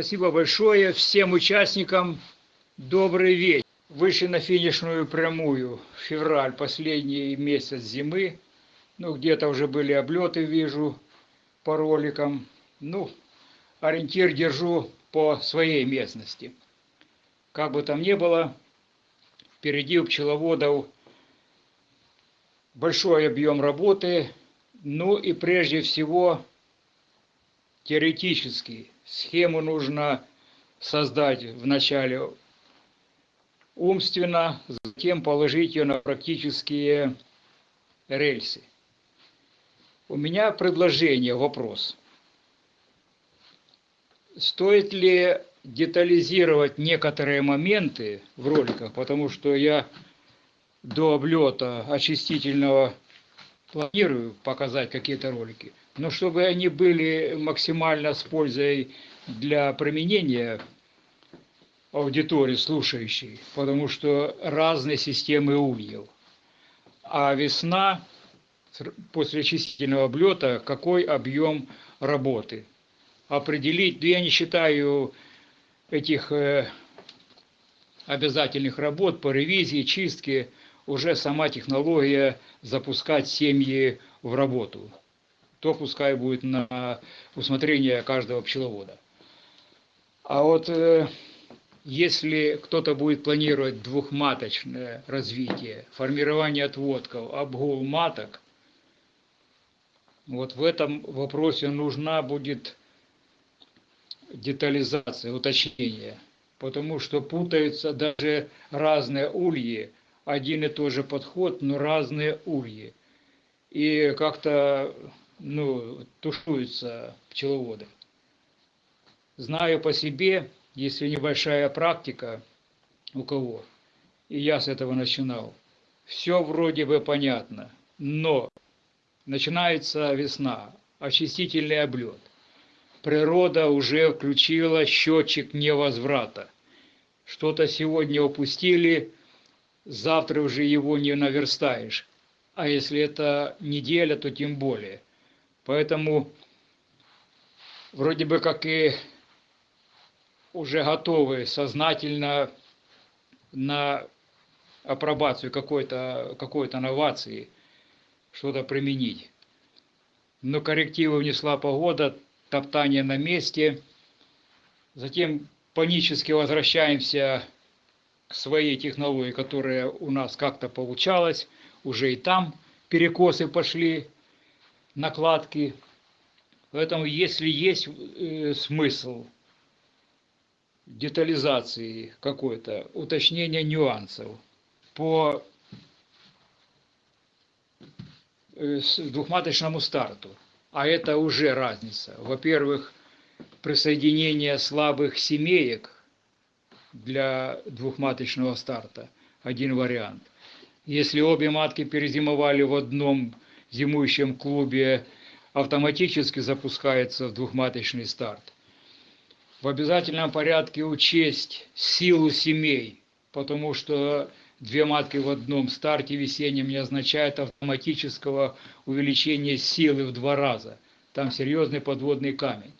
Спасибо большое всем участникам. Добрый вечер. Вышли на финишную прямую. Февраль, последний месяц зимы. Ну, где-то уже были облеты, вижу, по роликам. Ну, ориентир держу по своей местности. Как бы там ни было, впереди у пчеловодов большой объем работы, ну и прежде всего теоретически схему нужно создать вначале умственно, затем положить ее на практические рельсы. У меня предложение, вопрос. Стоит ли детализировать некоторые моменты в роликах, потому что я до облета очистительного планирую показать какие-то ролики, но чтобы они были максимально с пользой для применения аудитории слушающей, потому что разные системы ульев. А весна после очистительного облета, какой объем работы. Определить, я не считаю этих э, обязательных работ по ревизии, чистке, уже сама технология запускать семьи в работу. То пускай будет на усмотрение каждого пчеловода. А вот э, если кто-то будет планировать двухматочное развитие, формирование отводков, обгул маток, вот в этом вопросе нужна будет детализация, уточнение, потому что путаются даже разные ульи, один и тот же подход, но разные ульи. И как-то ну, тушуются пчеловоды. Знаю по себе, если небольшая практика у кого, и я с этого начинал, все вроде бы понятно, но начинается весна, очистительный облет. Природа уже включила счетчик невозврата. Что-то сегодня упустили, завтра уже его не наверстаешь. А если это неделя, то тем более. Поэтому вроде бы как и уже готовы сознательно на апробацию какой-то какой, -то, новации что-то применить. Но коррективы внесла погода, топтание на месте. Затем панически возвращаемся к своей технологии, которая у нас как-то получалась. Уже и там перекосы пошли, накладки. Поэтому если есть э, смысл детализации какой-то, уточнения нюансов по э, двухматочному старту, а это уже разница. Во-первых, присоединение слабых семеек для двухматочного старта – один вариант. Если обе матки перезимовали в одном зимующем клубе, автоматически запускается в двухматочный старт – в обязательном порядке учесть силу семей, потому что две матки в одном старте весеннем не означает автоматического увеличения силы в два раза. Там серьезный подводный камень.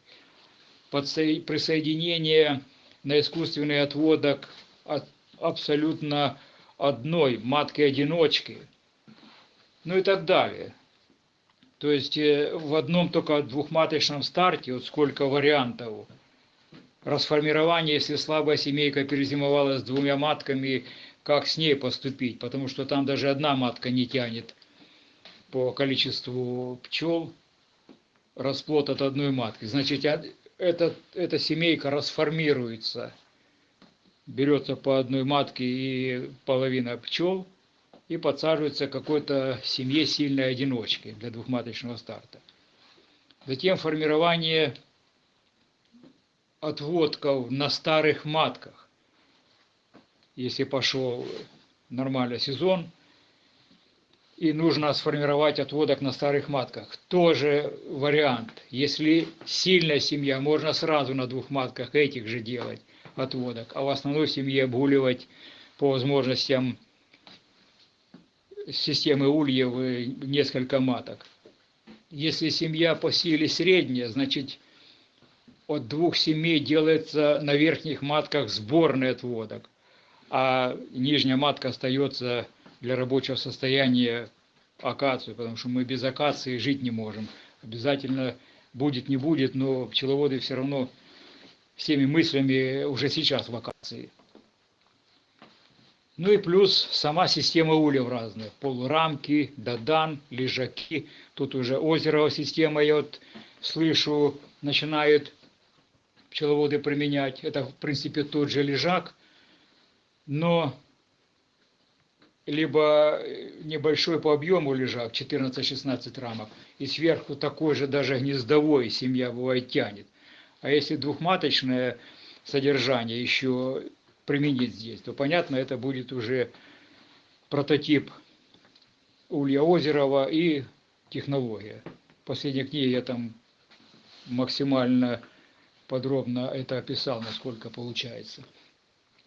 Присоединение на искусственный отводок от абсолютно одной матки-одиночки, ну и так далее. То есть э, в одном только двухматочном старте, вот сколько вариантов – расформирование, если слабая семейка перезимовала с двумя матками, как с ней поступить, потому что там даже одна матка не тянет по количеству пчел расплод от одной матки. Значит, эта, эта семейка расформируется, берется по одной матке и половина пчел, и подсаживается какой-то семье сильной одиночки для двухматочного старта. Затем формирование отводков на старых матках. Если пошел нормальный сезон, и нужно сформировать отводок на старых матках. Тоже вариант. Если сильная семья, можно сразу на двух матках этих же делать отводок, а в основной семье обгуливать по возможностям системы ульев несколько маток. Если семья по силе средняя, значит от двух семей делается на верхних матках сборный отводок, а нижняя матка остается для рабочего состояния акацию, потому что мы без акации жить не можем. Обязательно будет, не будет, но пчеловоды все равно всеми мыслями уже сейчас в акации. Ну и плюс сама система ульев разная. Полурамки, дадан, лежаки. Тут уже озеро система, я вот слышу, начинают пчеловоды применять. Это, в принципе, тот же лежак, но либо небольшой по объему лежак, 14-16 рамок, и сверху такой же даже гнездовой семья бывает тянет. А если двухматочное содержание еще применить здесь, то понятно, это будет уже прототип Улья Озерова и технология. В последней книге я там максимально подробно это описал, насколько получается.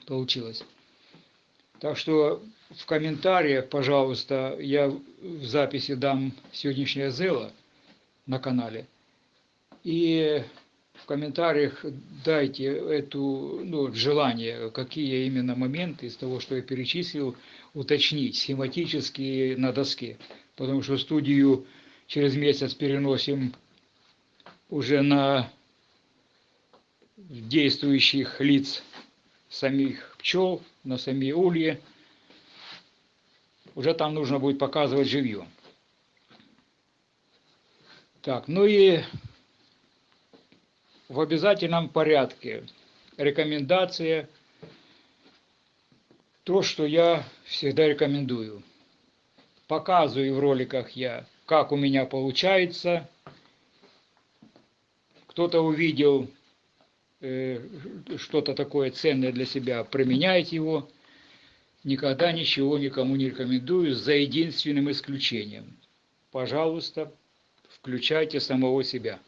Получилось. Так что в комментариях, пожалуйста, я в записи дам сегодняшнее зело на канале. И в комментариях дайте эту, ну, желание, какие именно моменты из того, что я перечислил, уточнить схематически на доске. Потому что студию через месяц переносим уже на действующих лиц самих пчел, на сами ульи. Уже там нужно будет показывать живьем. Так, ну и в обязательном порядке. Рекомендация. То, что я всегда рекомендую. Показываю в роликах я, как у меня получается. Кто-то увидел э, что-то такое ценное для себя, применяйте его. Никогда ничего никому не рекомендую, за единственным исключением. Пожалуйста, включайте самого себя.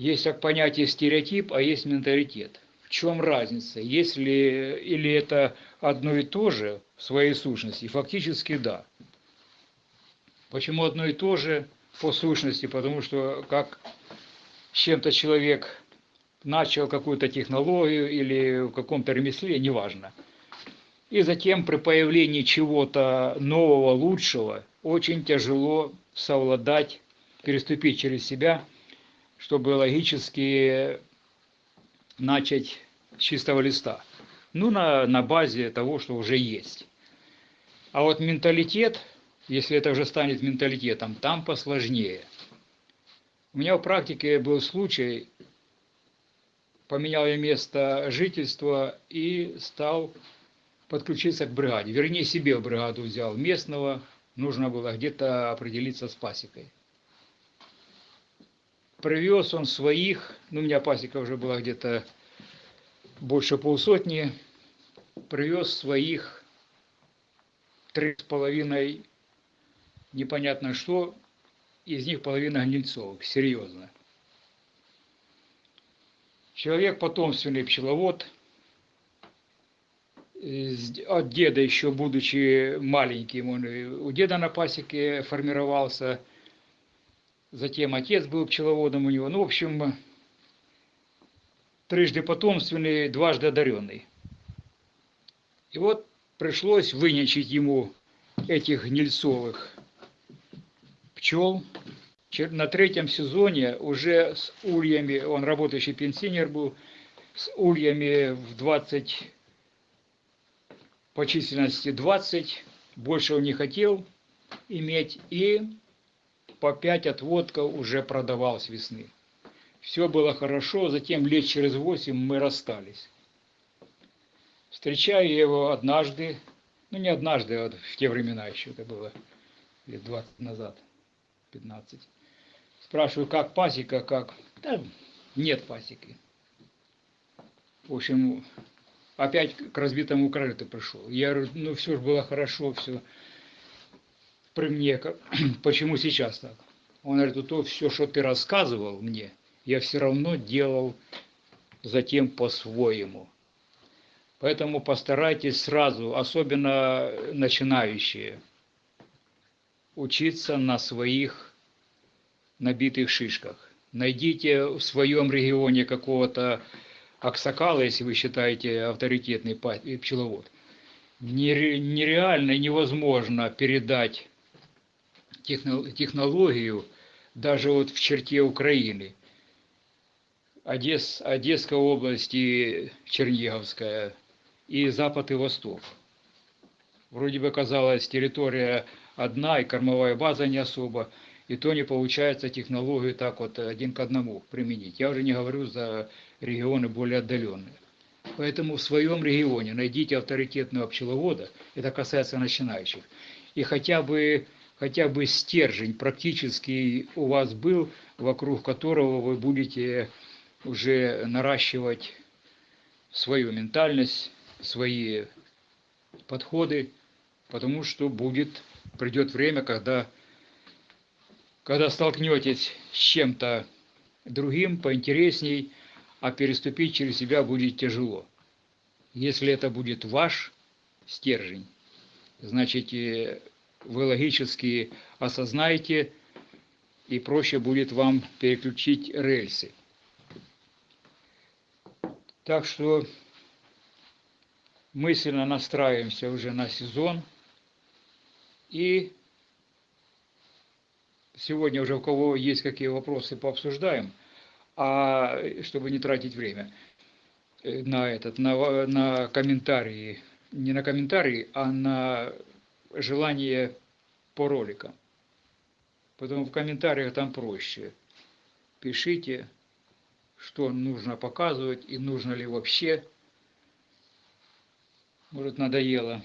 Есть как понятие стереотип, а есть менталитет. В чем разница? Если или это одно и то же в своей сущности? Фактически да. Почему одно и то же по сущности? Потому что как с чем-то человек начал какую-то технологию или в каком-то ремесле, неважно. И затем при появлении чего-то нового, лучшего, очень тяжело совладать, переступить через себя – чтобы логически начать с чистого листа. Ну, на, на базе того, что уже есть. А вот менталитет, если это уже станет менталитетом, там посложнее. У меня в практике был случай, поменял я место жительства и стал подключиться к бригаде. Вернее, себе в бригаду взял местного, нужно было где-то определиться с пасекой. Привез он своих, ну у меня пасека уже была где-то больше полсотни, привез своих три с половиной, непонятно что, из них половина гнильцовых, серьезно. Человек потомственный пчеловод, от деда еще будучи маленьким, он у деда на пасеке формировался, затем отец был пчеловодом у него. Ну, в общем, трижды потомственный, дважды одаренный. И вот пришлось вынячить ему этих гнильцовых пчел. На третьем сезоне уже с ульями, он работающий пенсионер был, с ульями в 20, по численности 20, больше он не хотел иметь, и по 5 отводков уже продавал с весны. Все было хорошо, затем лет через 8 мы расстались. Встречаю его однажды, ну не однажды, а в те времена еще это было, лет 20 назад, 15. Спрашиваю, как пасека, как? Да, нет пасеки. В общем, опять к разбитому крыльту пришел. Я говорю, ну все же было хорошо, все при мне, почему сейчас так? Он говорит, то все, что ты рассказывал мне, я все равно делал затем по-своему. Поэтому постарайтесь сразу, особенно начинающие, учиться на своих набитых шишках. найдите в своем регионе какого-то аксакала, если вы считаете авторитетный пчеловод. Нереально, невозможно передать технологию даже вот в черте Украины. Одесс, Одесская область и Черниговская, и Запад и Восток. Вроде бы казалось, территория одна, и кормовая база не особо, и то не получается технологию так вот один к одному применить. Я уже не говорю за регионы более отдаленные. Поэтому в своем регионе найдите авторитетного пчеловода, это касается начинающих, и хотя бы, хотя бы стержень практически у вас был, вокруг которого вы будете уже наращивать свою ментальность, свои подходы, потому что будет, придет время, когда, когда столкнетесь с чем-то другим, поинтересней, а переступить через себя будет тяжело. Если это будет ваш стержень, значит, вы логически осознаете, и проще будет вам переключить рельсы. Так что мысленно настраиваемся уже на сезон. И сегодня уже у кого есть какие вопросы, пообсуждаем а чтобы не тратить время э, на этот, на, на комментарии, не на комментарии, а на желание по роликам. Поэтому в комментариях там проще. Пишите, что нужно показывать и нужно ли вообще. Может надоело.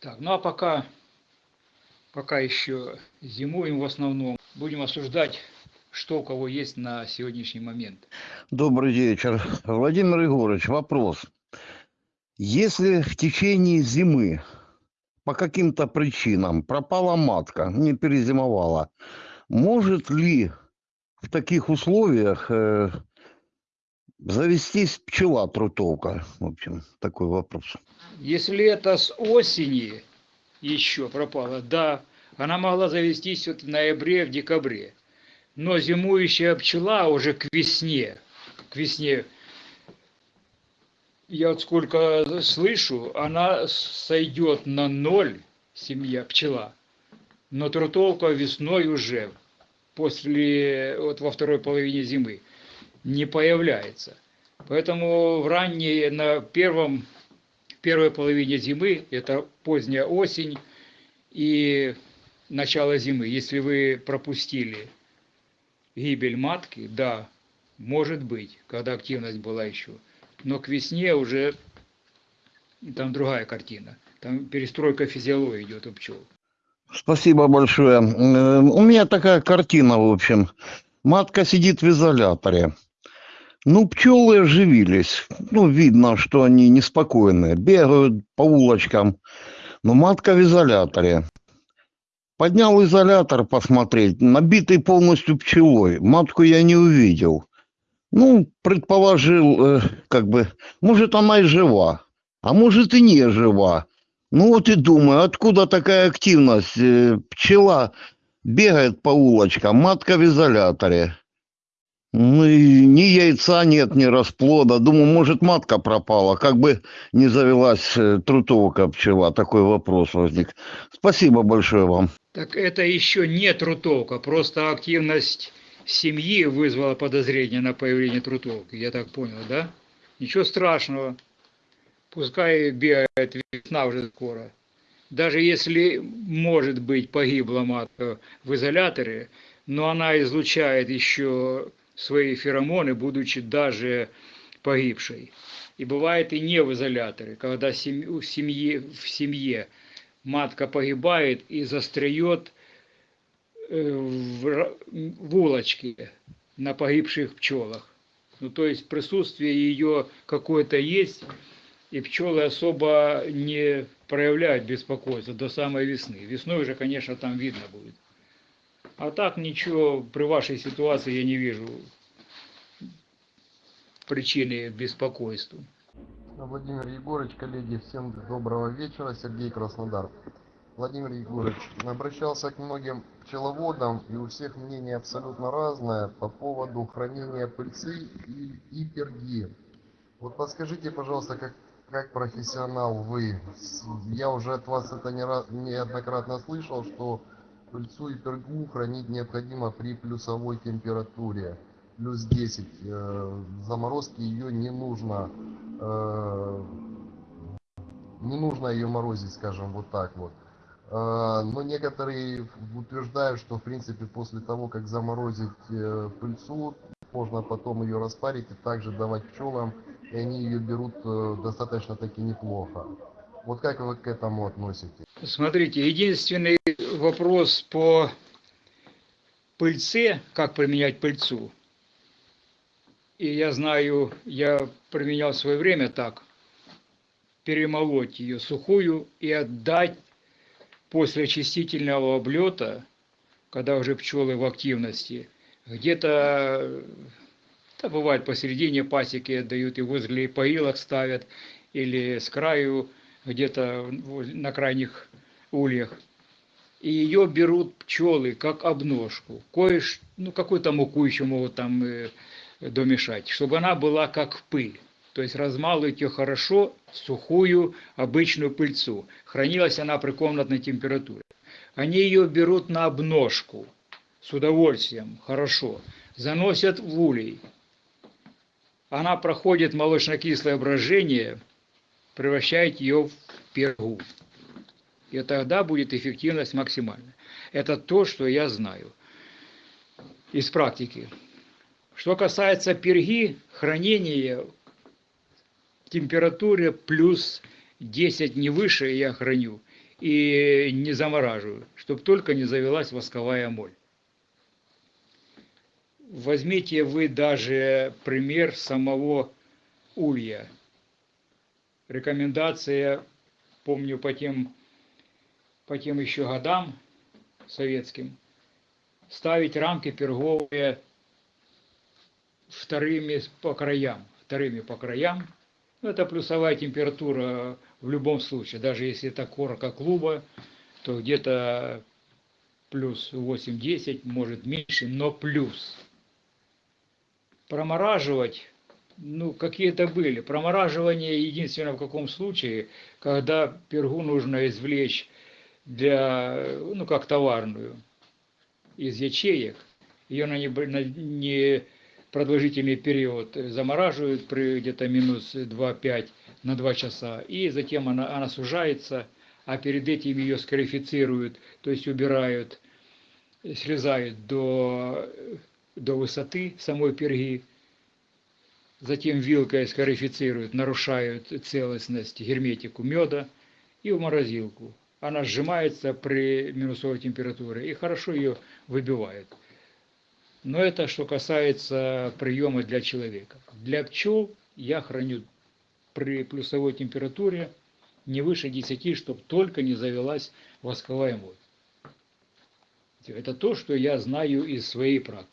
Так, ну а пока, пока еще зимуем в основном, будем осуждать что у кого есть на сегодняшний момент. Добрый вечер. Владимир Егорович, вопрос. Если в течение зимы по каким-то причинам пропала матка, не перезимовала, может ли в таких условиях э, завестись пчела трутовка? В общем, такой вопрос. Если это с осени еще пропала, да, она могла завестись вот в ноябре, в декабре но зимующая пчела уже к весне, к весне, я вот сколько слышу, она сойдет на ноль, семья, пчела, но трутовка весной уже, после, вот во второй половине зимы, не появляется. Поэтому в ранней, на первом, первой половине зимы, это поздняя осень и начало зимы, если вы пропустили гибель матки, да, может быть, когда активность была еще. Но к весне уже там другая картина. Там перестройка физиологии идет у пчел. Спасибо большое. Э, у меня такая картина, в общем. Матка сидит в изоляторе. Ну, пчелы оживились. Ну, видно, что они неспокойные. Бегают по улочкам. Но матка в изоляторе. Поднял изолятор посмотреть, набитый полностью пчелой. Матку я не увидел. Ну, предположил, э, как бы, может, она и жива, а может и не жива. Ну вот и думаю, откуда такая активность? Э, пчела бегает по улочкам, матка в изоляторе. Ну и ни яйца нет, ни расплода. Думаю, может, матка пропала, как бы не завелась э, трутовка пчела. Такой вопрос возник. Спасибо большое вам. Так это еще не трутовка, просто активность семьи вызвала подозрение на появление трутовки, я так понял, да? Ничего страшного, пускай бегает, весна уже скоро. Даже если, может быть, погибла матка в изоляторе, но она излучает еще свои феромоны, будучи даже погибшей. И бывает и не в изоляторе, когда в семье, в семье матка погибает и застряет э, в, в улочке на погибших пчелах. Ну, то есть присутствие ее какое-то есть, и пчелы особо не проявляют беспокойство до самой весны. Весной уже, конечно, там видно будет. А так ничего при вашей ситуации я не вижу причины беспокойству. Владимир Егорович, коллеги, всем доброго вечера. Сергей Краснодар. Владимир Егорович, обращался к многим пчеловодам, и у всех мнение абсолютно разное по поводу хранения пыльцы и, и перги. Вот подскажите, пожалуйста, как, как профессионал вы, я уже от вас это не раз, неоднократно слышал, что пыльцу и пергу хранить необходимо при плюсовой температуре, плюс 10. Э, заморозки ее не нужно, э, не нужно ее морозить, скажем, вот так вот. Но некоторые утверждают, что в принципе после того, как заморозить э, пыльцу, можно потом ее распарить и также давать пчелам, и они ее берут э, достаточно таки неплохо. Вот как вы к этому относитесь? Смотрите, единственный вопрос по пыльце, как применять пыльцу. И я знаю, я применял в свое время так, перемолоть ее сухую и отдать после очистительного облета, когда уже пчелы в активности, где-то, да, бывает посередине пасеки отдают и возле поилок ставят, или с краю, где-то на крайних ульях. И ее берут пчелы как обножку. Кое ну какую-то муку еще могут там э, домешать, чтобы она была как пыль. То есть размалывать ее хорошо, сухую, обычную пыльцу. Хранилась она при комнатной температуре. Они ее берут на обножку с удовольствием, хорошо. Заносят в улей. Она проходит молочно-кислое брожение, превращает ее в пергу. И тогда будет эффективность максимальная. Это то, что я знаю из практики. Что касается перги, хранение температуре плюс 10 не выше я храню и не замораживаю, чтобы только не завелась восковая моль. Возьмите вы даже пример самого улья. Рекомендация, помню по тем, по тем еще годам советским, ставить рамки перговые вторыми по краям, вторыми по краям. Ну, Это плюсовая температура в любом случае, даже если это корка клуба, то где-то плюс 8-10, может меньше, но плюс. Промораживать, ну, какие-то были. Промораживание единственное в каком случае, когда пергу нужно извлечь для, ну, как товарную, из ячеек, ее на, не, на не продолжительный период замораживают при где-то минус 2-5 на 2 часа, и затем она, она сужается, а перед этим ее скарифицируют, то есть убирают, срезают до, до высоты самой перги, затем вилкой скарифицируют, нарушают целостность герметику меда и в морозилку. Она сжимается при минусовой температуре и хорошо ее выбивает. Но это что касается приема для человека. Для пчел я храню при плюсовой температуре не выше 10, чтобы только не завелась восковая моль. Это то, что я знаю из своей практики.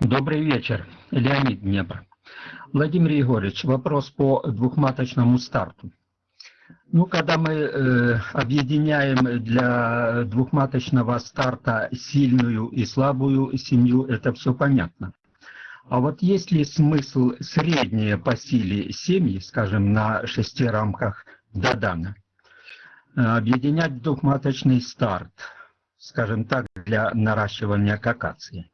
Добрый вечер, Леонид Днепр. Владимир Егорович, вопрос по двухматочному старту. Ну, когда мы э, объединяем для двухматочного старта сильную и слабую семью, это все понятно. А вот есть ли смысл средние по силе семьи, скажем, на шести рамках Дадана, э, объединять двухматочный старт, скажем так, для наращивания какации?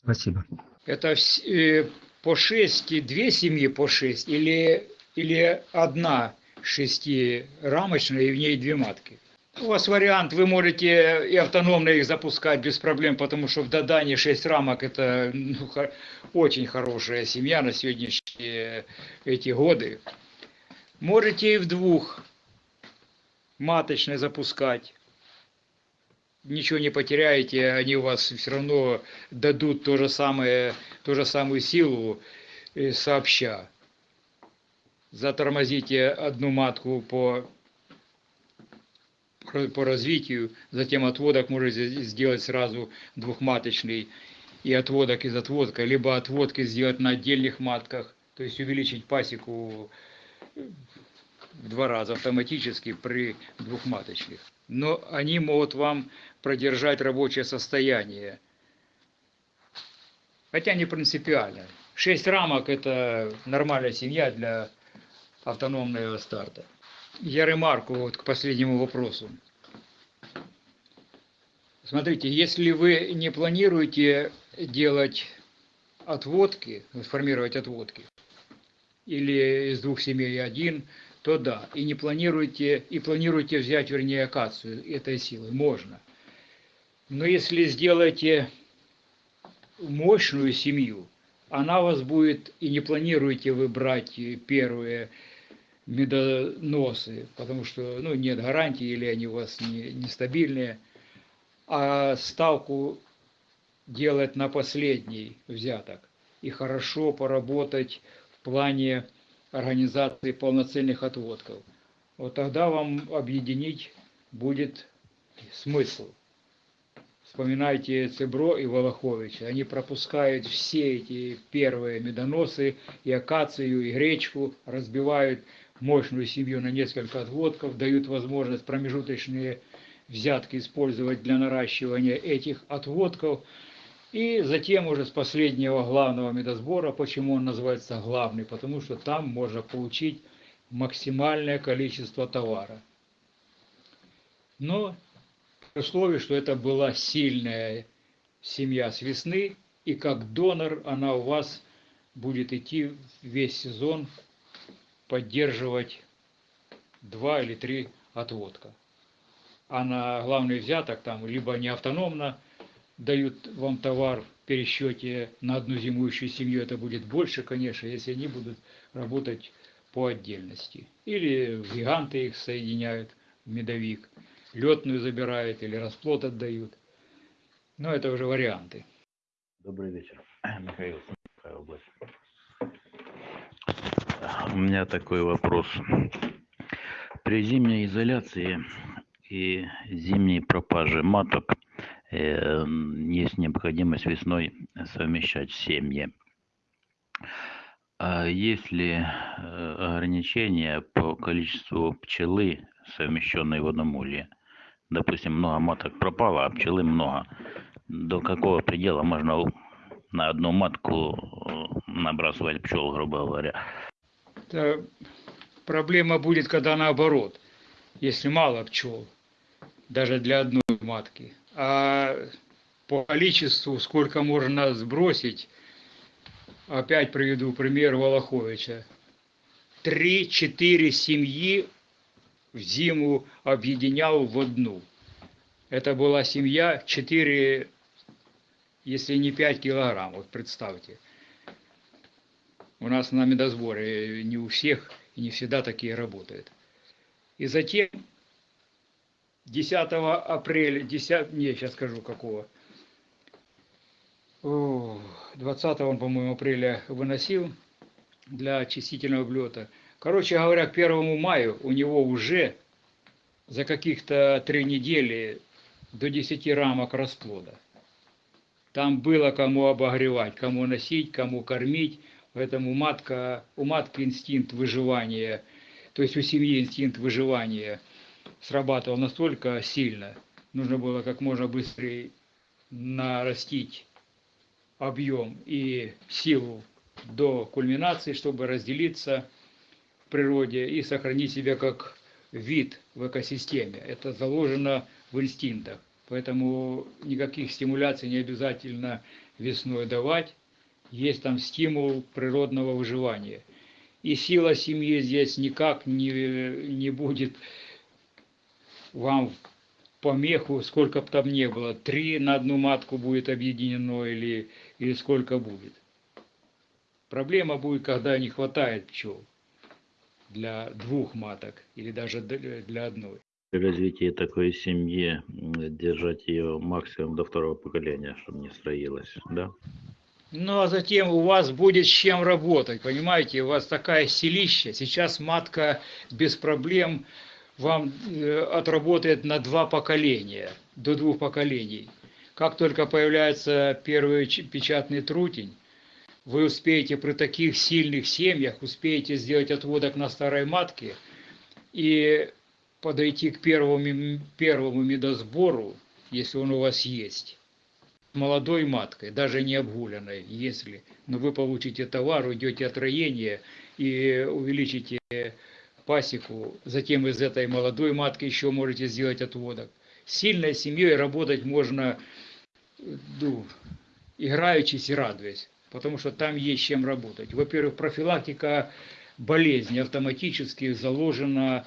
Спасибо. Это э, по 6, две семьи по 6 или, или одна шестирамочная и в ней две матки? У вас вариант, вы можете и автономно их запускать без проблем, потому что в Дадане 6 рамок это ну, очень хорошая семья на сегодняшние эти годы. Можете и в двух маточной запускать. Ничего не потеряете, они у вас все равно дадут то же самое, ту же самую силу э, сообща. Затормозите одну матку по по развитию, затем отводок можете сделать сразу двухматочный и отводок из отводка, либо отводки сделать на отдельных матках, то есть увеличить пасеку в два раза автоматически при двухматочных. Но они могут вам продержать рабочее состояние. Хотя не принципиально. Шесть рамок – это нормальная семья для автономного старта. Я ремарку вот к последнему вопросу. Смотрите, если вы не планируете делать отводки, формировать отводки, или из двух семей один, то да. И не планируете, и планируете взять, вернее, акацию этой силы, можно. Но если сделаете мощную семью, она вас будет, и не планируете вы брать первые медоносы, потому что ну, нет гарантии, или они у вас не, нестабильные, а ставку делать на последний взяток и хорошо поработать в плане организации полноценных отводков. Вот тогда вам объединить будет смысл. Вспоминайте Цебро и Волоховича. Они пропускают все эти первые медоносы, и акацию, и гречку, разбивают мощную семью на несколько отводков, дают возможность промежуточные взятки использовать для наращивания этих отводков. И затем уже с последнего главного медосбора, почему он называется главный, потому что там можно получить максимальное количество товара. Но при условии, что это была сильная семья с весны, и как донор она у вас будет идти весь сезон поддерживать два или три отводка. А на главный взяток там либо не автономно дают вам товар в пересчете на одну зимующую семью, это будет больше, конечно, если они будут работать по отдельности. Или гиганты их соединяют в медовик, летную забирают или расплод отдают. Но это уже варианты. Добрый вечер, Михаил, область. У меня такой вопрос. При зимней изоляции и зимней пропаже маток э, есть необходимость весной совмещать семьи. А есть ли э, ограничения по количеству пчелы, совмещенной в одном улье? Допустим, много маток пропало, а пчелы много. До какого предела можно на одну матку э, набрасывать пчел, грубо говоря? Это проблема будет, когда наоборот, если мало пчел, даже для одной матки. А по количеству, сколько можно сбросить, опять приведу пример Волоховича. Три-четыре семьи в зиму объединял в одну. Это была семья 4, если не 5 килограмм, вот представьте. У нас на медосборе не у всех и не всегда такие работают. И затем 10 апреля, 10, не, сейчас скажу какого, 20 он, по-моему, апреля выносил для очистительного облета. Короче говоря, к 1 мая у него уже за каких-то три недели до 10 рамок расплода. Там было кому обогревать, кому носить, кому кормить. Поэтому матка, у матки инстинкт выживания, то есть у семьи инстинкт выживания срабатывал настолько сильно, нужно было как можно быстрее нарастить объем и силу до кульминации, чтобы разделиться в природе и сохранить себя как вид в экосистеме. Это заложено в инстинктах. Поэтому никаких стимуляций не обязательно весной давать. Есть там стимул природного выживания. И сила семьи здесь никак не, не будет вам помеху, сколько бы там ни было. Три на одну матку будет объединено или, или сколько будет. Проблема будет, когда не хватает пчел для двух маток или даже для одной. При развитии такой семьи держать ее максимум до второго поколения, чтобы не строилась, да? Ну, а затем у вас будет с чем работать, понимаете? У вас такая селища. Сейчас матка без проблем вам э, отработает на два поколения, до двух поколений. Как только появляется первый печатный трутень, вы успеете при таких сильных семьях, успеете сделать отводок на старой матке, и подойти к первому, первому медосбору, если он у вас есть, молодой маткой, даже не обгуленной, если, но вы получите товар, уйдете от роения и увеличите пасеку, затем из этой молодой матки еще можете сделать отводок. С сильной семьей работать можно, ну, играючись и радуясь, потому что там есть чем работать. Во-первых, профилактика болезни автоматически заложена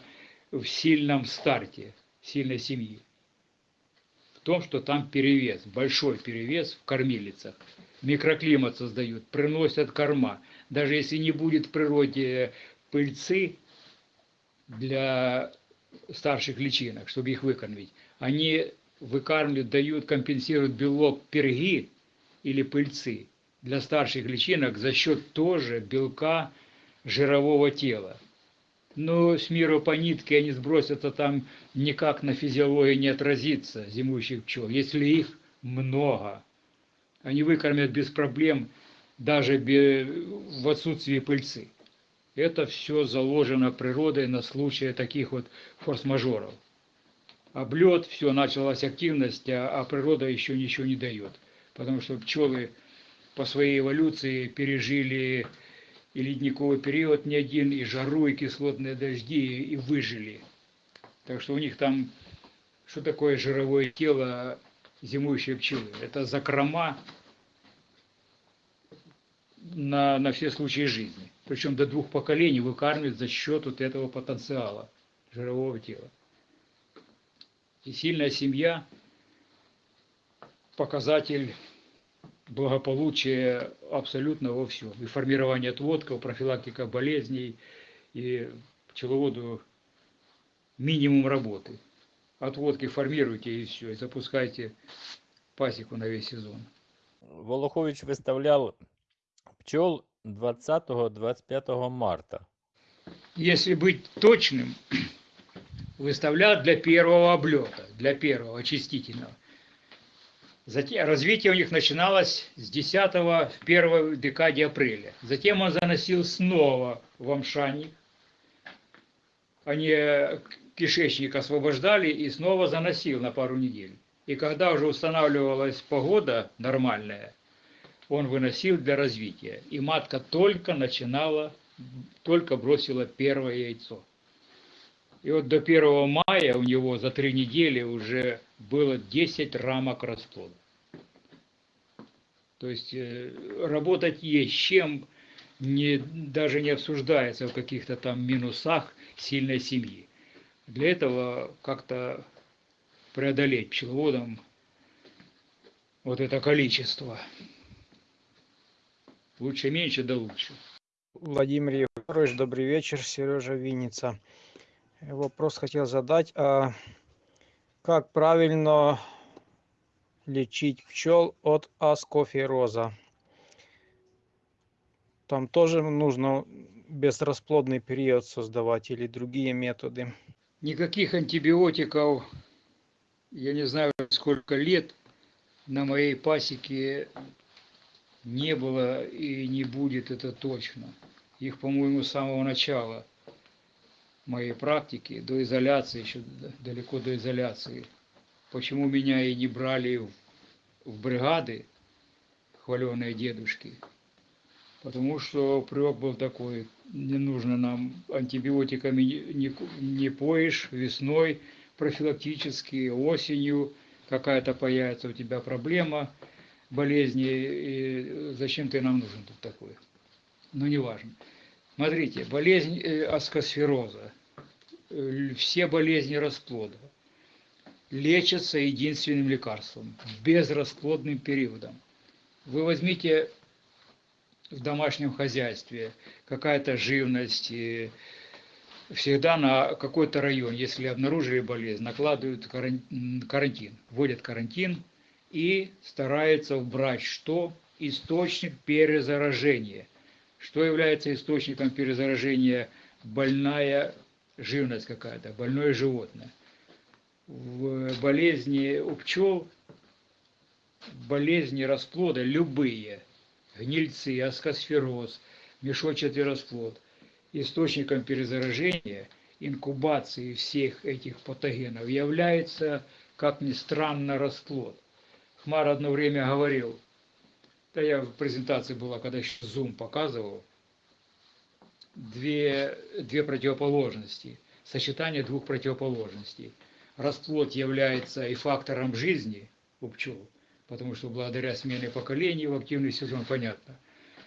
в сильном старте, сильной семьи. Том, что там перевес, большой перевес в кормилицах. Микроклимат создают, приносят корма. Даже если не будет в природе пыльцы для старших личинок, чтобы их выкормить, они выкармливают, дают, компенсируют белок перги или пыльцы для старших личинок за счет тоже белка жирового тела. Но с миру по нитке они сбросятся там никак на физиологии не отразится зимующих пчел, если их много. Они выкормят без проблем даже в отсутствии пыльцы. Это все заложено природой на случай таких вот форс-мажоров. Облет, все, началась активность, а, а природа еще ничего не дает. Потому что пчелы по своей эволюции пережили и ледниковый период не один, и жару, и кислотные дожди, и выжили. Так что у них там, что такое жировое тело зимующей пчелы? Это закрома на, на все случаи жизни. Причем до двух поколений выкармливают за счет вот этого потенциала жирового тела. И сильная семья – показатель благополучия абсолютно во всем. И формирование отводков, профилактика болезней, и пчеловоду минимум работы. Отводки формируйте и все, и запускайте пасеку на весь сезон. Волохович выставлял пчел 20-25 марта. Если быть точным, выставлял для первого облета, для первого очистительного. Затем развитие у них начиналось с 10 в первой декаде апреля. Затем он заносил снова в амшаник. Они кишечник освобождали и снова заносил на пару недель. И когда уже устанавливалась погода нормальная, он выносил для развития. И матка только начинала, только бросила первое яйцо. И вот до 1 мая у него за три недели уже было 10 рамок расплода. То есть э, работать есть чем, не, даже не обсуждается в каких-то там минусах сильной семьи. Для этого как-то преодолеть пчеловодам вот это количество. Лучше меньше, да лучше. Владимир Егорович, добрый вечер, Сережа Винница. Вопрос хотел задать, а как правильно лечить пчел от аскофероза? Там тоже нужно безрасплодный период создавать или другие методы? Никаких антибиотиков, я не знаю сколько лет, на моей пасеке не было и не будет, это точно. Их, по-моему, с самого начала моей практики, до изоляции, еще далеко до изоляции. Почему меня и не брали в, бригады, хваленые дедушки? Потому что привык был такой, не нужно нам антибиотиками не, не, поешь весной, профилактически, осенью какая-то появится у тебя проблема – болезни, и зачем ты нам нужен тут такой? Ну, неважно. Смотрите, болезнь э, аскосфероза, все болезни расплода лечатся единственным лекарством, безрасплодным периодом. Вы возьмите в домашнем хозяйстве какая-то живность, всегда на какой-то район, если обнаружили болезнь, накладывают карантин, вводят карантин, и старается убрать что? Источник перезаражения. Что является источником перезаражения? Больная живность какая-то, больное животное. В болезни у пчел, болезни расплода любые, гнильцы, аскосфероз, мешочатый расплод, источником перезаражения инкубации всех этих патогенов является, как ни странно, расплод. Хмар одно время говорил, да я в презентации была, когда еще Zoom показывал, две, две противоположности, сочетание двух противоположностей. Расплод является и фактором жизни у пчел, потому что благодаря смене поколений в активный сезон, понятно,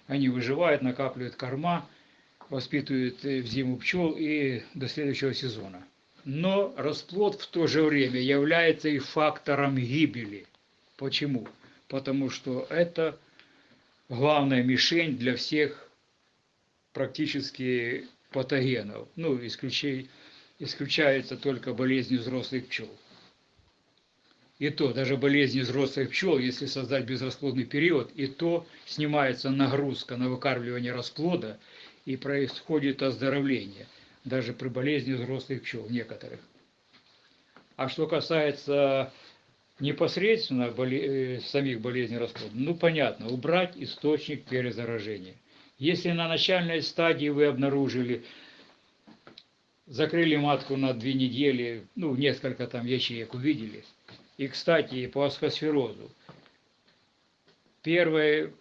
они выживают, накапливают корма, воспитывают э, в зиму пчел и до следующего сезона. Но расплод в то же время является и фактором гибели. Почему? Потому что это главная мишень для всех практически патогенов. Ну, исключай, исключается только болезни взрослых пчел. И то, даже болезни взрослых пчел, если создать безрасплодный период, и то снимается нагрузка на выкармливание расплода, и происходит оздоровление, даже при болезни взрослых пчел некоторых. А что касается непосредственно боле... самих болезней расплода, ну понятно, убрать источник перезаражения. Если на начальной стадии вы обнаружили, закрыли матку на две недели, ну несколько там ячеек увидели, и, кстати, по асхосферозу, первый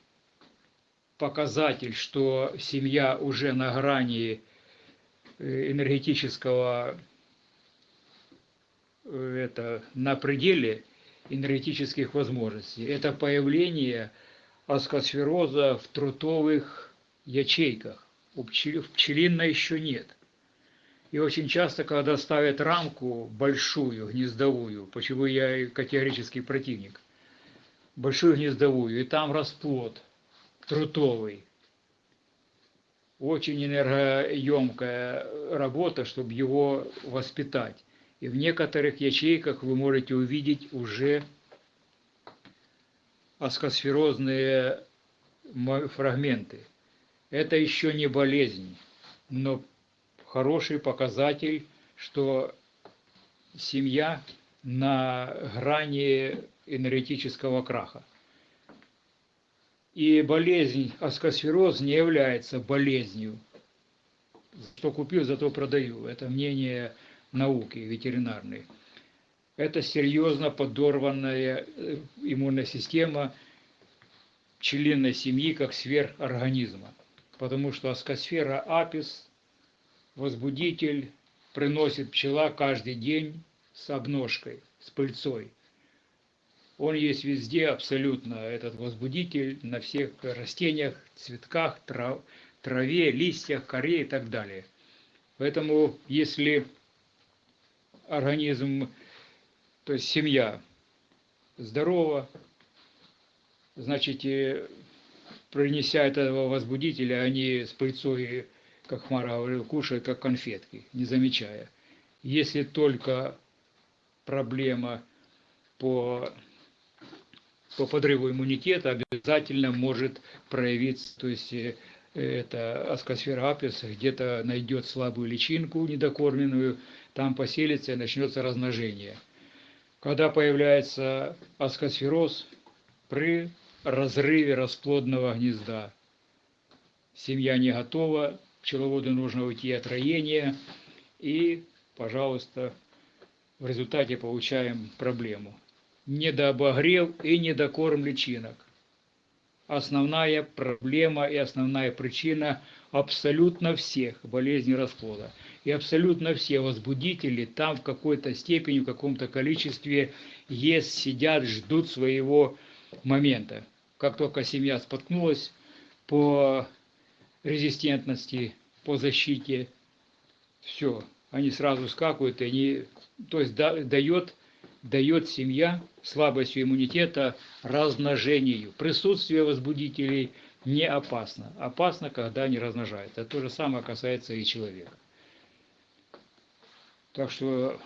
показатель, что семья уже на грани энергетического, это, на пределе энергетических возможностей. Это появление аскосфероза в трутовых ячейках. У пчел, в пчелиной еще нет. И очень часто, когда ставят рамку большую, гнездовую, почему я категорический противник, большую гнездовую, и там расплод трутовый, очень энергоемкая работа, чтобы его воспитать. И в некоторых ячейках вы можете увидеть уже аскосферозные фрагменты. Это еще не болезнь, но хороший показатель, что семья на грани энергетического краха. И болезнь аскосфероз не является болезнью. Что купил, зато продаю. Это мнение науки ветеринарной. Это серьезно подорванная э, иммунная система пчелиной семьи как сверхорганизма. Потому что аскосфера апис, возбудитель, приносит пчела каждый день с обножкой, с пыльцой. Он есть везде абсолютно, этот возбудитель, на всех растениях, цветках, трав, траве, листьях, коре и так далее. Поэтому, если организм, то есть семья здорова, значит, принеся этого возбудителя, они с пыльцой, как Хмара говорил, кушают как конфетки, не замечая. Если только проблема по, по подрыву иммунитета, обязательно может проявиться, то есть э, это аскосфера апис где-то найдет слабую личинку недокормленную, там поселится и начнется размножение. Когда появляется аскосфероз при разрыве расплодного гнезда, семья не готова, пчеловоду нужно уйти от роения, и, пожалуйста, в результате получаем проблему. Недообогрев и недокорм личинок основная проблема и основная причина абсолютно всех болезней расплода. И абсолютно все возбудители там в какой-то степени, в каком-то количестве есть, сидят, ждут своего момента. Как только семья споткнулась по резистентности, по защите, все, они сразу скакивают, и они, то есть дает дает семья слабостью иммунитета размножению. Присутствие возбудителей не опасно. Опасно, когда они размножаются. То же самое касается и человека. Так что,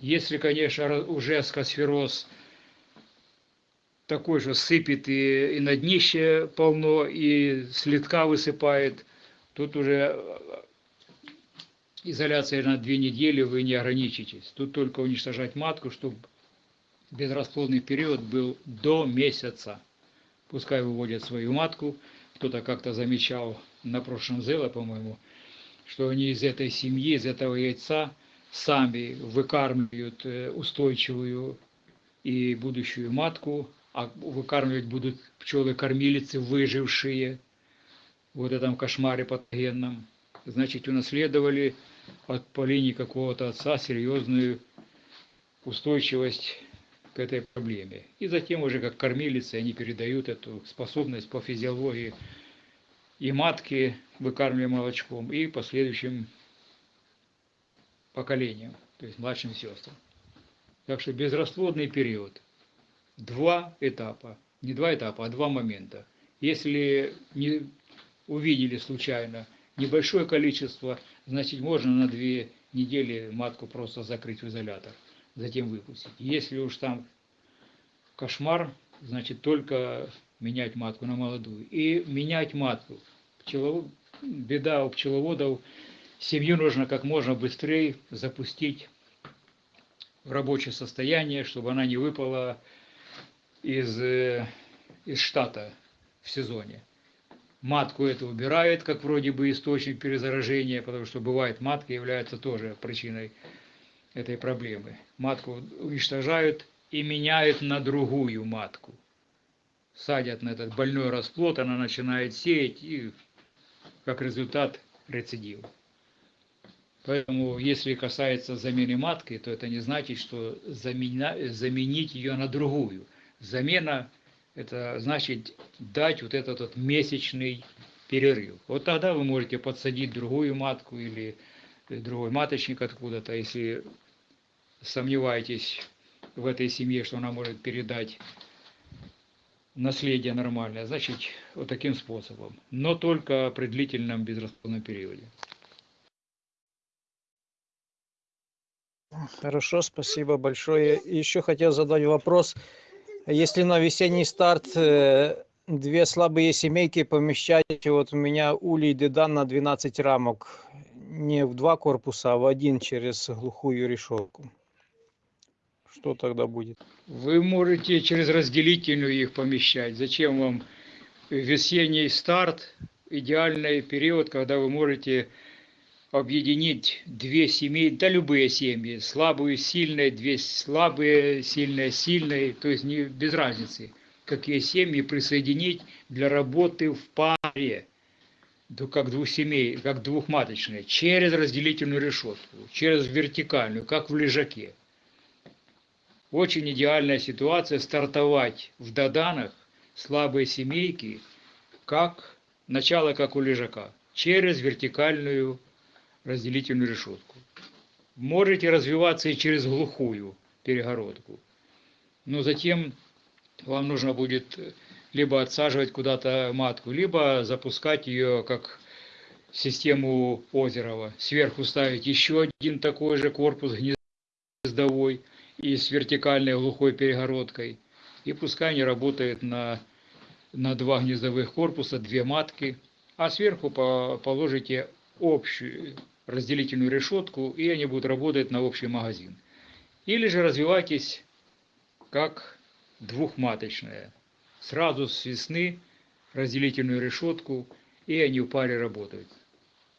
если, конечно, уже аскосфероз такой же сыпет и, и на днище полно, и следка высыпает, тут уже изоляция на две недели вы не ограничитесь. Тут только уничтожать матку, чтобы безрасплодный период был до месяца. Пускай выводят свою матку. Кто-то как-то замечал на прошлом зеле, по-моему, что они из этой семьи, из этого яйца сами выкармливают э, устойчивую и будущую матку, а выкармливать будут пчелы-кормилицы, выжившие в вот этом кошмаре патогенном. Значит, унаследовали от по линии какого-то отца серьезную устойчивость к этой проблеме. И затем уже как кормилицы они передают эту способность по физиологии и матки, выкармливая молочком, и последующим поколениям, то есть младшим сестрам. Так что безрасплодный период. Два этапа. Не два этапа, а два момента. Если не увидели случайно небольшое количество, значит можно на две недели матку просто закрыть в изолятор, затем выпустить. Если уж там кошмар, значит только менять матку на молодую. И менять матку. Пчелов... Беда у пчеловодов, семью нужно как можно быстрее запустить в рабочее состояние, чтобы она не выпала из, э, из штата в сезоне. Матку это убирает, как вроде бы источник перезаражения, потому что бывает матка является тоже причиной этой проблемы. Матку уничтожают и меняют на другую матку. Садят на этот больной расплод, она начинает сеять и как результат рецидив. Поэтому, если касается замены матки, то это не значит, что замена, заменить ее на другую. Замена – это значит дать вот этот вот месячный перерыв. Вот тогда вы можете подсадить другую матку или другой маточник откуда-то, если сомневаетесь в этой семье, что она может передать наследие нормальное, значит, вот таким способом. Но только при длительном безрасплодном периоде. Хорошо, спасибо большое. Еще хотел задать вопрос. Если на весенний старт э, две слабые семейки помещать, вот у меня улей дедан на 12 рамок, не в два корпуса, а в один через глухую решетку. Что тогда будет? Вы можете через разделительную их помещать. Зачем вам весенний старт, идеальный период, когда вы можете объединить две семьи, да любые семьи, слабую, сильные, две слабые, сильные, сильные, то есть не без разницы, какие семьи присоединить для работы в паре, как двух семей, как двухматочные, через разделительную решетку, через вертикальную, как в лежаке. Очень идеальная ситуация стартовать в доданах слабые семейки, как начало как у лежака, через вертикальную разделительную решетку. Можете развиваться и через глухую перегородку. Но затем вам нужно будет либо отсаживать куда-то матку, либо запускать ее как систему Озерова. Сверху ставить еще один такой же корпус гнездовой и с вертикальной глухой перегородкой. И пускай они работают на, на два гнездовых корпуса, две матки, а сверху по, положите общую разделительную решетку, и они будут работать на общий магазин. Или же развивайтесь как двухматочная. Сразу с весны разделительную решетку, и они в паре работают.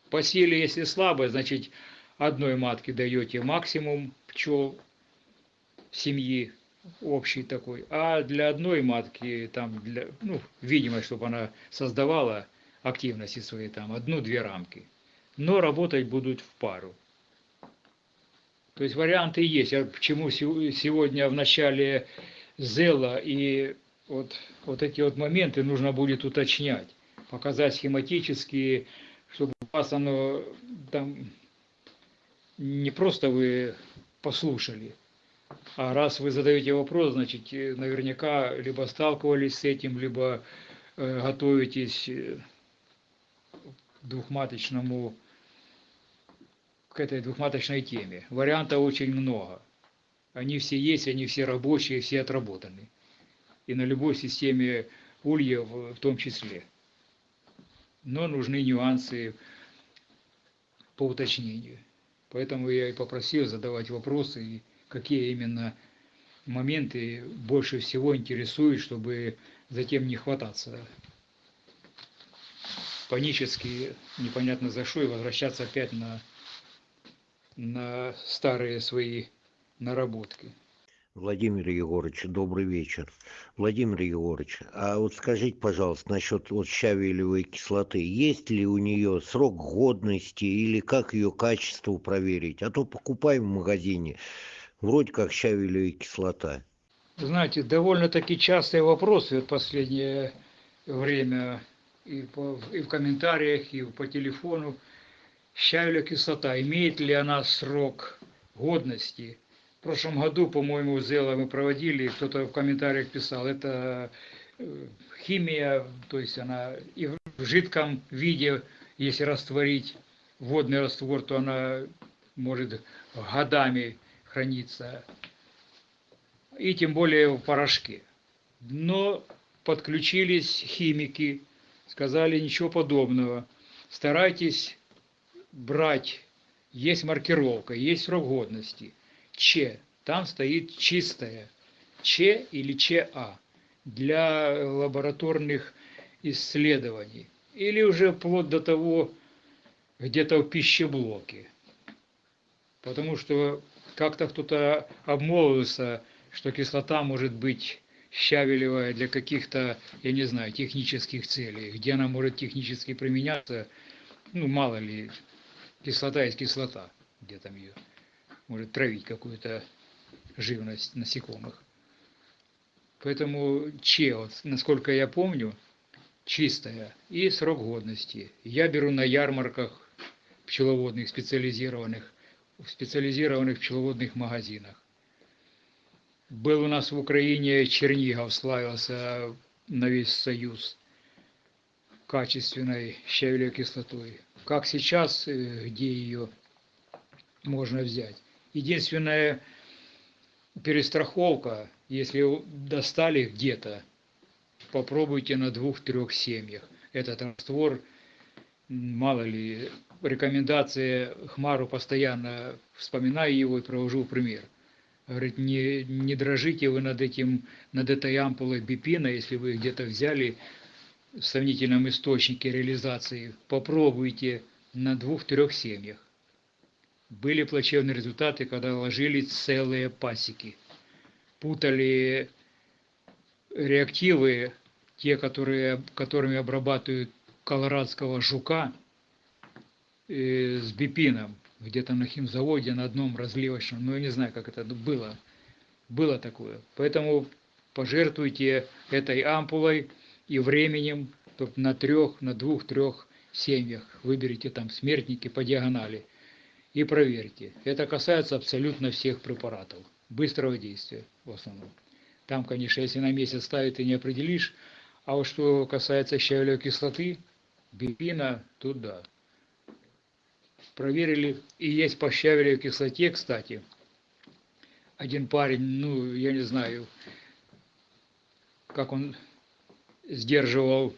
По силе, если слабо, значит одной матке даете максимум пчел семьи, общий такой, а для одной матки, там, для, ну, видимо, чтобы она создавала активности свои, там, одну-две рамки но работать будут в пару. То есть варианты есть. Я почему сегодня в начале зела и вот, вот эти вот моменты нужно будет уточнять, показать схематически, чтобы у вас оно там не просто вы послушали, а раз вы задаете вопрос, значит, наверняка либо сталкивались с этим, либо э, готовитесь к двухматочному к этой двухматочной теме. Вариантов очень много. Они все есть, они все рабочие, все отработаны. И на любой системе ульев в том числе. Но нужны нюансы по уточнению. Поэтому я и попросил задавать вопросы, какие именно моменты больше всего интересуют, чтобы затем не хвататься. панически, непонятно за что, и возвращаться опять на, на старые свои наработки. Владимир Егорович, добрый вечер. Владимир Егорович, а вот скажите, пожалуйста, насчет вот щавелевой кислоты, есть ли у нее срок годности или как ее качество проверить? А то покупаем в магазине, вроде как щавелевая кислота. Знаете, довольно-таки частые вопросы в последнее время и, по- и в комментариях, и по телефону. Щавелевая кислота, имеет ли она срок годности? В прошлом году, по-моему, Зела мы проводили, кто-то в комментариях писал, это э, химия, то есть она и в жидком виде, если растворить водный раствор, то она может годами храниться, и тем более в порошке. Но подключились химики, сказали ничего подобного. Старайтесь брать, есть маркировка, есть срок годности. Ч, там стоит чистая. Ч или ЧА для лабораторных исследований. Или уже вплоть до того, где-то в пищеблоке. Потому что как-то кто-то обмолвился, что кислота может быть щавелевая для каких-то, я не знаю, технических целей. Где она может технически применяться, ну, мало ли, кислота есть кислота, где там ее может травить какую-то живность насекомых. Поэтому Че, вот, насколько я помню, чистая и срок годности. Я беру на ярмарках пчеловодных специализированных, в специализированных пчеловодных магазинах. Был у нас в Украине Чернигов, славился на весь Союз качественной щавелевой кислотой. Как сейчас, э, где ее можно взять? Единственная перестраховка, если достали где-то, попробуйте на двух-трех семьях. Этот раствор, мало ли, рекомендации Хмару постоянно вспоминаю его и провожу пример. Говорит, не, не дрожите вы над этим, над этой ампулой бипина, если вы где-то взяли в сомнительном источнике реализации, попробуйте на двух-трех семьях. Были плачевные результаты, когда ложили целые пасеки. Путали реактивы, те, которые, которыми обрабатывают колорадского жука, э, с бипином, где-то на химзаводе на одном разливочном, ну я не знаю, как это было, было такое. Поэтому пожертвуйте этой ампулой и временем чтоб на трех, на двух-трех семьях. Выберите там смертники по диагонали и проверьте. Это касается абсолютно всех препаратов. Быстрого действия в основном. Там, конечно, если на месяц ставить, ты не определишь. А вот что касается щавелевой кислоты, бипина, тут да. Проверили. И есть по щавелевой кислоте, кстати, один парень, ну, я не знаю, как он сдерживал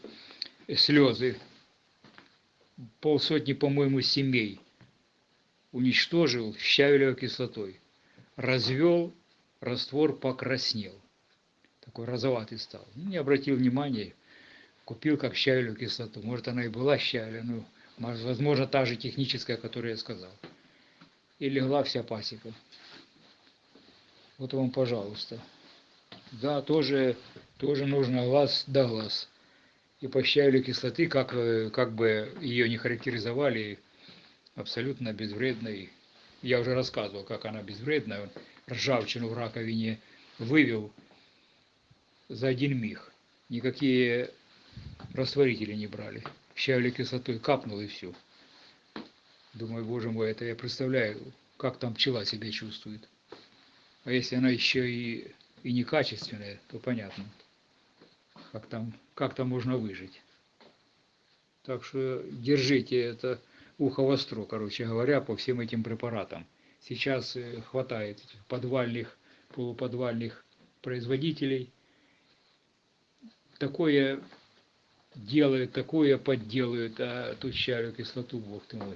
слезы. Полсотни, по-моему, семей уничтожил щавелевой кислотой. Развел, раствор покраснел. Такой розоватый стал. Ну, Не обратил внимания, купил как щавелевую кислоту. Может, она и была щавелевая, ну, может, возможно, та же техническая, которую я сказал. И легла вся пасека. Вот вам, пожалуйста. Да, тоже, тоже нужно глаз да глаз. И по кислоты, как, э, как бы ее не характеризовали, абсолютно безвредной. Я уже рассказывал, как она безвредная. Ржавчину в раковине вывел за один миг. Никакие растворители не брали. Щавелевой кислотой капнул и все. Думаю, боже мой, это я представляю, как там пчела себя чувствует. А если она еще и, и некачественная, то понятно, как там, как там можно выжить. Так что держите это ухо востро, короче говоря, по всем этим препаратам. Сейчас э, хватает подвальных, полуподвальных производителей. Такое делают, такое подделают, а тут щавелевую кислоту, бог ты мой.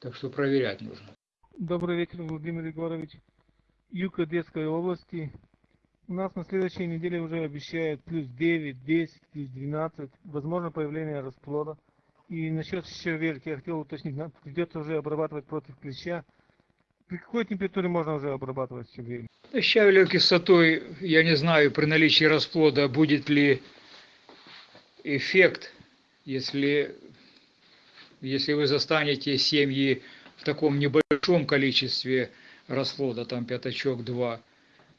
Так что проверять нужно. Добрый вечер, Владимир Егорович. Юг Одесской области. У нас на следующей неделе уже обещают плюс 9, 10, плюс 12. Возможно появление расплода. И насчет щавельки я хотел уточнить. Нам придется уже обрабатывать против клеща. При какой температуре можно уже обрабатывать щавель? Щавелевой кислотой, я не знаю, при наличии расплода будет ли эффект, если, если вы застанете семьи в таком небольшом количестве расплода, там пятачок 2,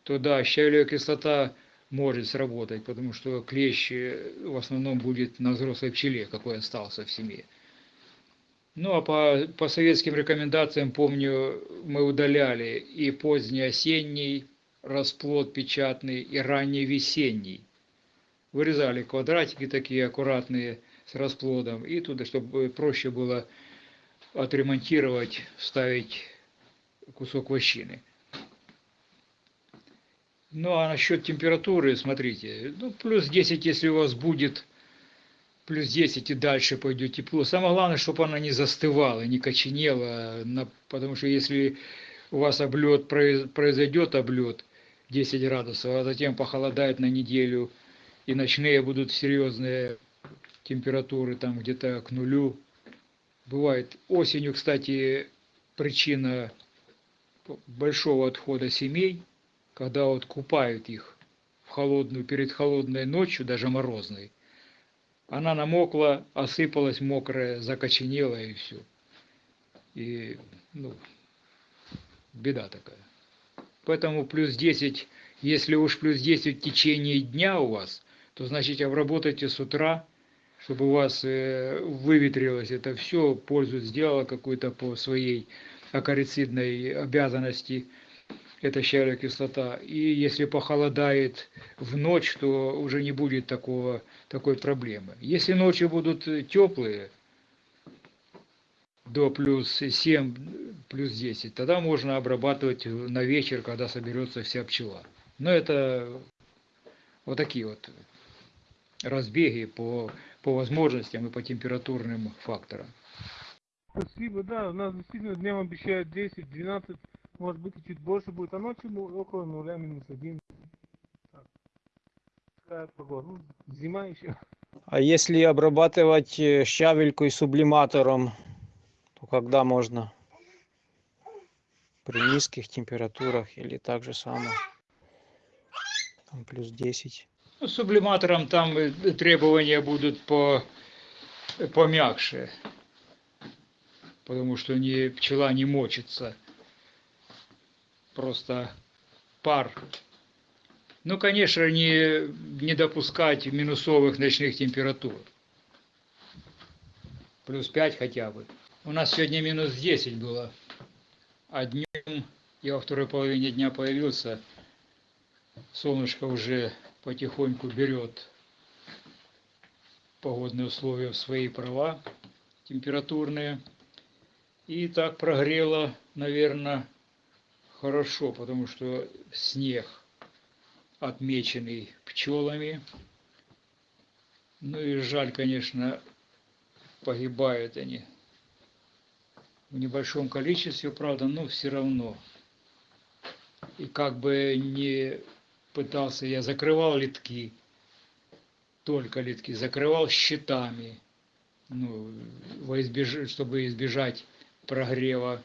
то да, щавелевая кислота может сработать, потому что клещ э, в основном будет на взрослой пчеле, какой остался в семье. Ну а по, по советским рекомендациям, помню, мы удаляли и поздний осенний расплод печатный, и ранний весенний. Вырезали квадратики такие аккуратные с расплодом, и туда, чтобы проще было отремонтировать, вставить кусок вощины. Ну а насчет температуры, смотрите, ну плюс 10, если у вас будет плюс 10 и дальше пойдет тепло. Самое главное, чтобы она не застывала, не коченела, на, потому что если у вас облет, произойдет облет 10 градусов, а затем похолодает на неделю, и ночные будут серьезные температуры, там где-то к нулю. Бывает осенью, кстати, причина большого отхода семей, когда вот купают их в холодную, перед холодной ночью, даже морозной, она намокла, осыпалась мокрая, закоченела и все. И, ну, беда такая. Поэтому плюс 10, если уж плюс 10 в течение дня у вас, то значит обработайте с утра, чтобы у вас э, выветрилось это все, пользу сделало какую-то по своей акарицидной обязанности, это щавелевая кислота. И если похолодает в ночь, то уже не будет такого, такой проблемы. Если ночи будут теплые, до плюс 7, плюс 10, тогда можно обрабатывать на вечер, когда соберется вся пчела. Но это вот такие вот разбеги по, по возможностям и по температурным факторам. Спасибо, да, у нас действительно днем обещают 10, 12, может быть и чуть больше будет, а ночью около нуля, минус один. Так. Такая погода, ну, зима еще. А если обрабатывать э, щавелькой сублиматором, то когда можно? При низких температурах или так же самое? Там плюс 10. Ну, сублиматором там требования будут по, помягче, потому что не, пчела не мочится, просто пар. Ну, конечно, не, не допускать минусовых ночных температур. Плюс 5 хотя бы. У нас сегодня минус 10 было, а днем я во второй половине дня появился, солнышко уже потихоньку берет погодные условия в свои права температурные. И так прогрело, наверное, хорошо, потому что снег отмеченный пчелами. Ну и жаль, конечно, погибают они в небольшом количестве, правда, но все равно. И как бы не пытался, я закрывал литки, только литки, закрывал щитами, ну, во избеж... чтобы избежать прогрева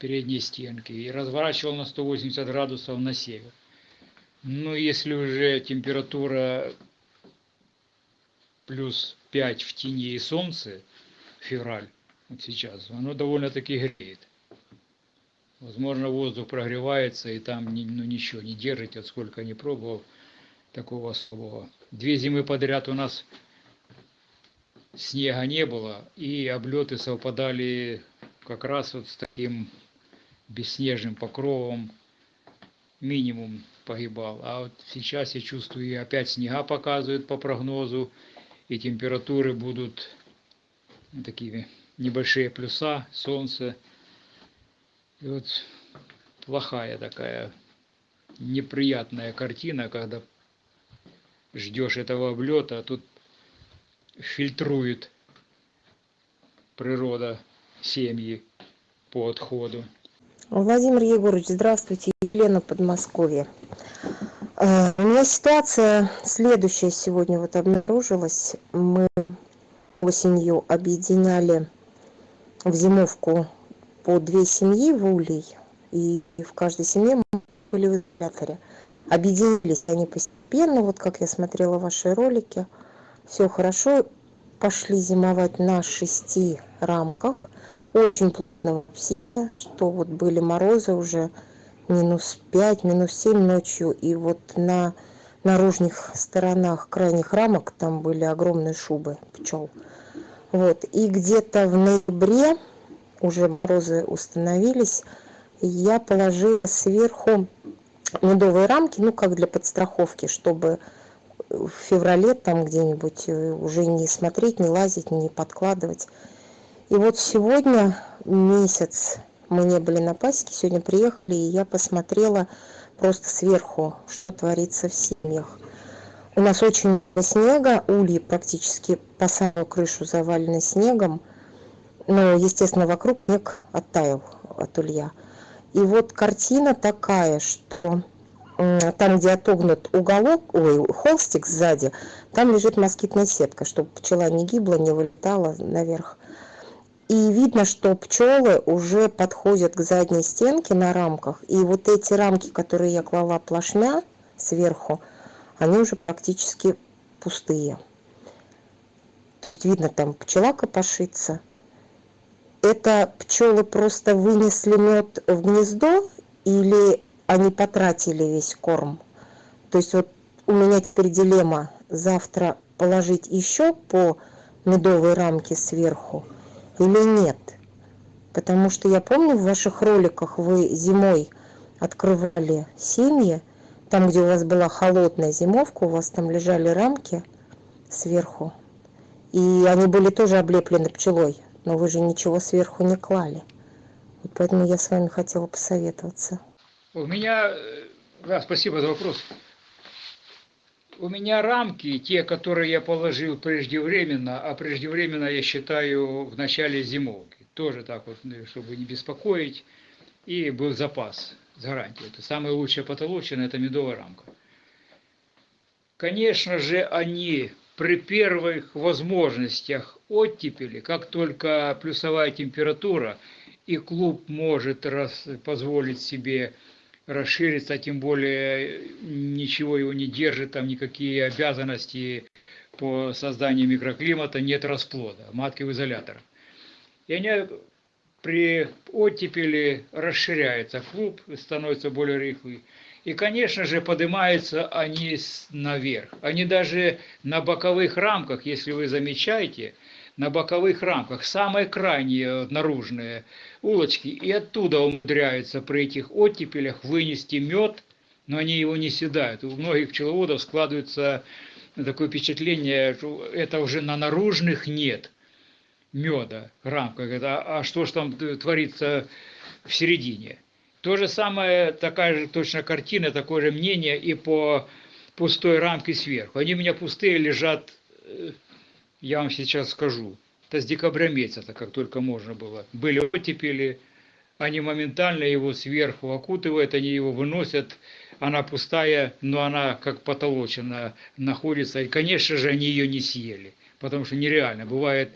передней стенки, и разворачивал на 180 градусов на север. Ну, если уже температура плюс 5 в тени и солнце, февраль, вот сейчас, оно довольно-таки греет. Возможно, воздух прогревается, и там ну, ничего не держит, от сколько не пробовал такого особого. Две зимы подряд у нас снега не было, и облеты совпадали как раз вот с таким бесснежным покровом, минимум погибал. А вот сейчас я чувствую, и опять снега показывают по прогнозу, и температуры будут такими небольшие плюса, солнце. И вот плохая такая неприятная картина, когда ждешь этого облета, а тут фильтрует природа семьи по отходу. Владимир Егорович, здравствуйте. Елена Подмосковье. Э, У меня ситуация следующая сегодня вот обнаружилась. Мы осенью объединяли в зимовку по две семьи в Улей, и в каждой семье мы были в изоляторе. Объединились они постепенно, вот как я смотрела ваши ролики. Все хорошо, пошли зимовать на шести рамках. Очень плотно все, что вот были морозы уже минус 5, минус 7 ночью. И вот на наружных сторонах крайних рамок там были огромные шубы пчел. Вот. И где-то в ноябре уже морозы установились, я положила сверху медовые рамки, ну как для подстраховки, чтобы в феврале там где-нибудь э, уже не смотреть, не лазить, не подкладывать. И вот сегодня месяц мы не были на пасеке, сегодня приехали, и я посмотрела просто сверху, что творится в семьях. У нас очень много снега, ульи практически по самую крышу завалены снегом, но, естественно, вокруг снег оттаял от улья. И вот картина такая, что там, где отогнут уголок, ой, холстик сзади, там лежит москитная сетка, чтобы пчела не гибла, не вылетала наверх. И видно, что пчелы уже подходят к задней стенке на рамках. И вот эти рамки, которые я клала плашмя сверху, они уже практически пустые. Видно, там пчела копошится. Это пчелы просто вынесли мед в гнездо или они потратили весь корм? То есть вот у меня теперь дилемма завтра положить еще по медовой рамке сверху или нет. Потому что я помню в ваших роликах вы зимой открывали семьи, там, где у вас была холодная зимовка, у вас там лежали рамки сверху, и они были тоже облеплены пчелой но вы же ничего сверху не клали. И поэтому я с вами хотела посоветоваться. У меня, э, да, спасибо за вопрос. У меня рамки, те, которые я положил преждевременно, а преждевременно я считаю в начале зимовки. Тоже так вот, ну, чтобы не беспокоить. И был запас с гарантией. Это самая лучшая потолочная, это медовая рамка. Конечно же, они при первых возможностях оттепели, как только плюсовая температура, и клуб может раз, позволить себе расшириться, тем более ничего его не держит, там никакие обязанности по созданию микроклимата, нет расплода, матки в изоляторах. И они при оттепели расширяется клуб, становится более рыхлый. И, конечно же, поднимаются они наверх. Они даже на боковых рамках, если вы замечаете, на боковых рамках, самые крайние наружные улочки, и оттуда умудряются при этих оттепелях вынести мед, но они его не съедают. У многих пчеловодов складывается такое впечатление, что это уже на наружных нет меда в рамках. А что же там творится в середине? То же самое, такая же точно картина, такое же мнение и по пустой рамке сверху. Они у меня пустые лежат, э, я вам сейчас скажу. Это с декабря месяца, как только можно было. Были оттепели, они моментально его сверху окутывают, они его выносят, она пустая, но она как потолочена находится. И, конечно же, они ее не съели, потому что нереально. Бывает,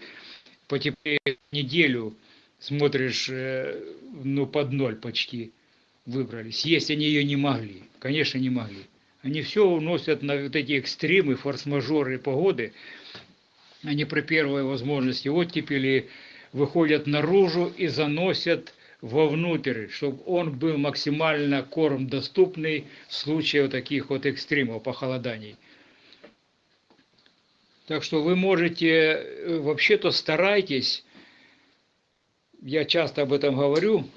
потеплее неделю смотришь, э, ну, под ноль почти выбрались. Есть они ее не могли, конечно, не могли. Они все уносят на вот эти экстремы, форс-мажоры погоды. Они при первой возможности оттепели выходят наружу и заносят вовнутрь, чтобы он был максимально корм доступный в случае вот таких вот экстремов, похолоданий. Так что вы можете, э, вообще-то старайтесь я часто об этом говорю,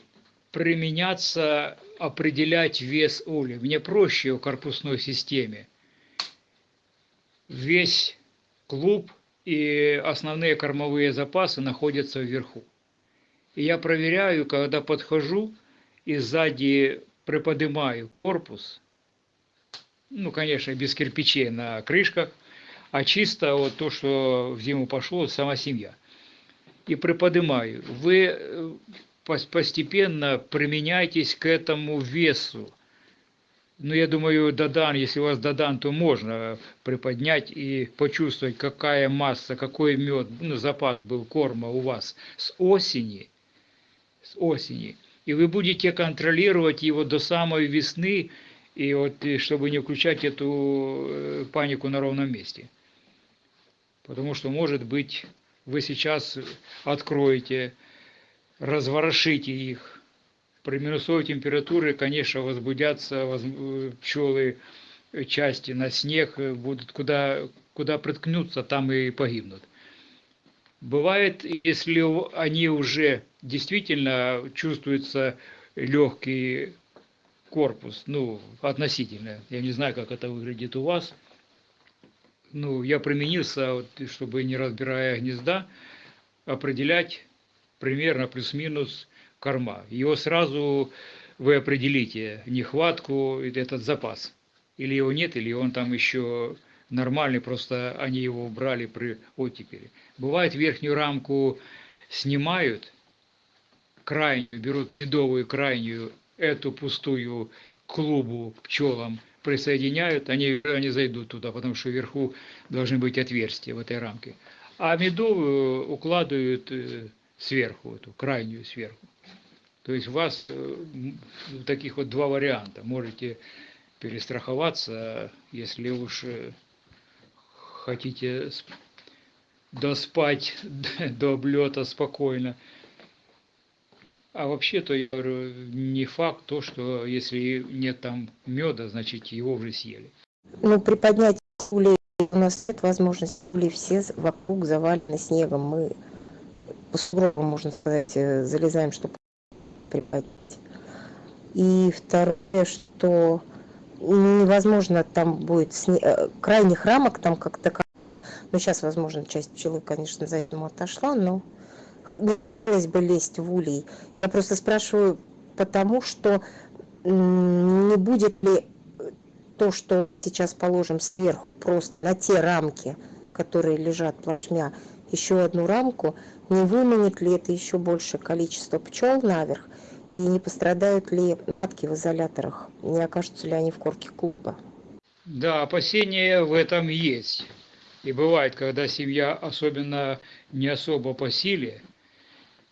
применяться, определять вес ули. Мне проще в корпусной системе. Весь клуб и основные кормовые запасы находятся вверху. И я проверяю, когда подхожу и сзади приподнимаю корпус, ну, конечно, без кирпичей на крышках, а чисто вот то, что в зиму пошло, сама семья – и приподнимаю. Вы э, постепенно применяйтесь к этому весу. Ну, я думаю, додан, если у вас додан, то можно приподнять и почувствовать, какая масса, какой мед, ну, запас был корма у вас с осени, с осени. И вы будете контролировать его до самой весны, и вот, и чтобы не включать эту э, панику на ровном месте. Потому что, может быть, вы сейчас откроете, разворошите их. При минусовой температуре, конечно, возбудятся воз- э, пчелы э, части на снег, э, будут куда, куда приткнутся, там и погибнут. Бывает, если они уже действительно чувствуется легкий корпус, ну, относительно. Я не знаю, как это выглядит у вас. Ну, я применился, вот, чтобы не разбирая гнезда, определять примерно плюс-минус корма. Его сразу вы определите нехватку, этот запас. Или его нет, или он там еще нормальный, просто они его убрали при оттепели. Бывает верхнюю рамку снимают, крайнюю, берут медовую крайнюю, эту пустую клубу пчелам присоединяют, они, они зайдут туда, потому что вверху должны быть отверстия в этой рамке. А медовую укладывают э, сверху, эту крайнюю сверху. То есть у вас э, таких вот два варианта. Можете перестраховаться, если уж э, хотите сп- доспать до облета спокойно. А вообще-то, я говорю, не факт то, что если нет там меда, значит его уже съели. Ну, приподнять улей у нас нет возможности. Ули все вокруг завалены снегом. Мы по сугробам, можно сказать, э, залезаем, чтобы приподнять. И второе, что невозможно там будет сне- э, крайних рамок там как то ну сейчас возможно часть пчелы конечно за этому отошла но хотелось бы лезть в улей я просто спрашиваю потому что не будет ли то что сейчас положим сверху просто на те рамки которые лежат плашмя еще одну рамку не выманит ли это еще большее количество пчел наверх и не пострадают ли матки в изоляторах не окажутся ли они в корке клуба Да, опасения в этом есть. И бывает, когда семья особенно не особо по силе,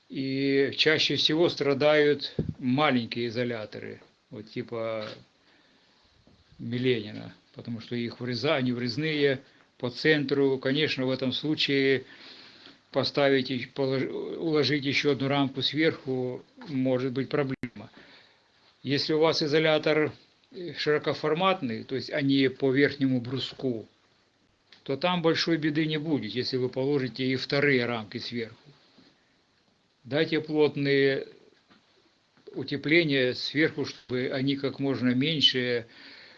и чаще всего страдают маленькие изоляторы, вот типа Миленина, потому что их вреза, они врезные по центру. Конечно, в этом случае поставить, и уложить еще одну рамку сверху может быть проблема. Если у вас изолятор э, широкоформатный, то есть они по верхнему бруску, то там большой беды не будет, если вы положите и вторые рамки сверху. Дайте плотные утепления сверху, чтобы они как можно меньше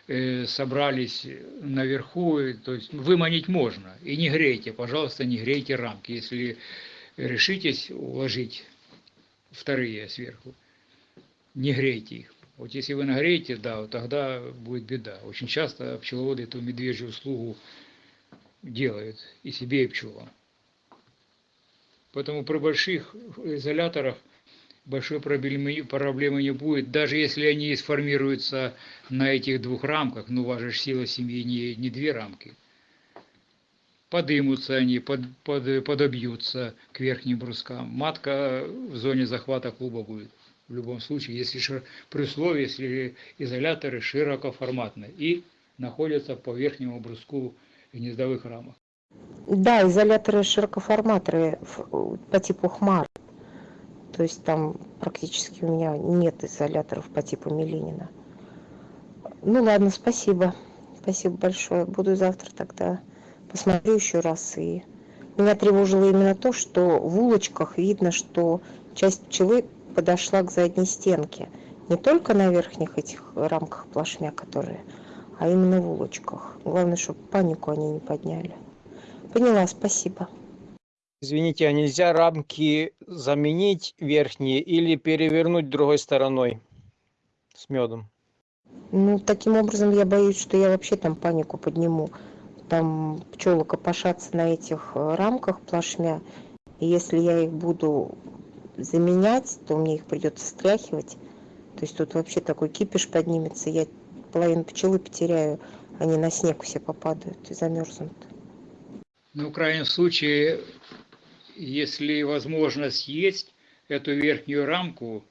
собрались наверху, и, то есть выманить можно. И не грейте, пожалуйста, не грейте рамки, если решитесь уложить вторые сверху, не грейте их. Вот если вы нагреете, да, вот тогда будет беда. Очень часто пчеловоды эту медвежью услугу делают и себе, и пчелам. Поэтому при больших изоляторах большой проблемы, проблемы не будет. Даже если они сформируются на этих двух рамках, ну, же сила семьи не, не две рамки, подымутся они, под, под, подобьются к верхним брускам. Матка в зоне захвата клуба будет. В любом случае, если шир- при условии, если изоляторы широкоформатные и находятся по верхнему бруску гнездовых рамок. Да, изоляторы широкоформаторы ф- по типу хмар. То есть там практически у меня нет изоляторов по типу Миленина. Ну ладно, спасибо. Спасибо большое. Буду завтра тогда посмотрю еще раз. И меня тревожило именно то, что в улочках видно, что часть пчелы подошла к задней стенке. Не только на верхних этих рамках плашмя, которые, а именно в улочках. Главное, чтобы панику они не подняли. Поняла, спасибо. Извините, а нельзя рамки заменить верхние или перевернуть другой стороной с медом? Ну, таким образом, я боюсь, что я вообще там панику подниму. Там пчелы копошатся на этих э, рамках плашмя. И если я их буду заменять, то мне их придется стряхивать. То есть тут вообще такой кипиш поднимется. Я половину пчелы потеряю, они на снег все попадают и замерзнут. Ну, в крайнем случае, если возможность есть, эту верхнюю рамку,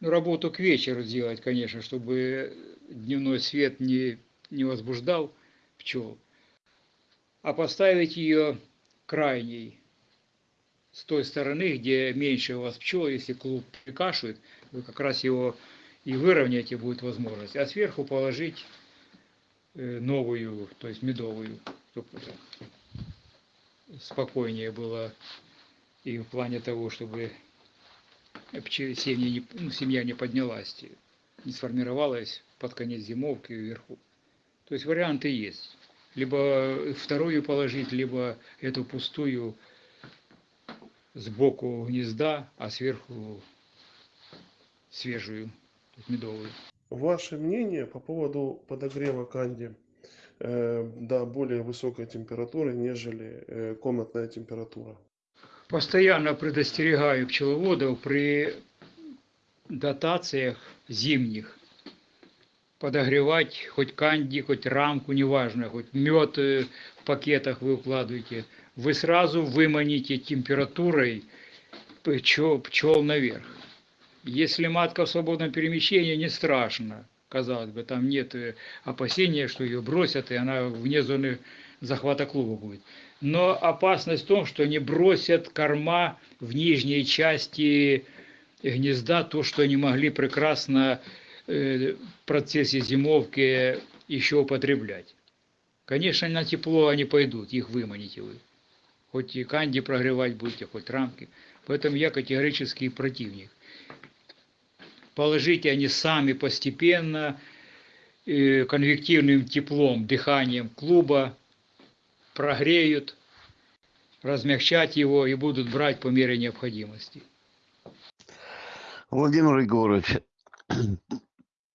ну, работу к вечеру сделать, конечно, чтобы дневной свет не, не возбуждал пчел, а поставить ее крайней, с той стороны, где меньше у вас пчел, если клуб прикашивает, вы как раз его и выровняете будет возможность, а сверху положить э, новую, то есть медовую, чтобы спокойнее было и в плане того, чтобы семья не, ну, семья не поднялась, не сформировалась под конец зимовки вверху. То есть варианты есть. Либо вторую положить, либо эту пустую сбоку гнезда, а сверху свежую, медовую. Ваше мнение по поводу подогрева канди э, до более высокой температуры, нежели э, комнатная температура? Постоянно предостерегаю пчеловодов при дотациях зимних подогревать хоть канди, хоть рамку, неважно, хоть мед э, в пакетах вы укладываете, вы сразу выманите температурой пчел, пчел наверх. Если матка в свободном перемещении, не страшно, казалось бы, там нет э, опасения, что ее бросят, и она вне зоны захвата клуба будет. Но опасность в том, что они бросят корма в нижней части гнезда, то, что они могли прекрасно э, в процессе зимовки еще употреблять. Конечно, на тепло они пойдут, их выманите вы. Хоть и канди прогревать будете, хоть рамки. Поэтому я категорический противник. Положите они сами постепенно, э, конвективным теплом, дыханием клуба, прогреют, размягчать его и будут брать по мере необходимости. Владимир Егорович,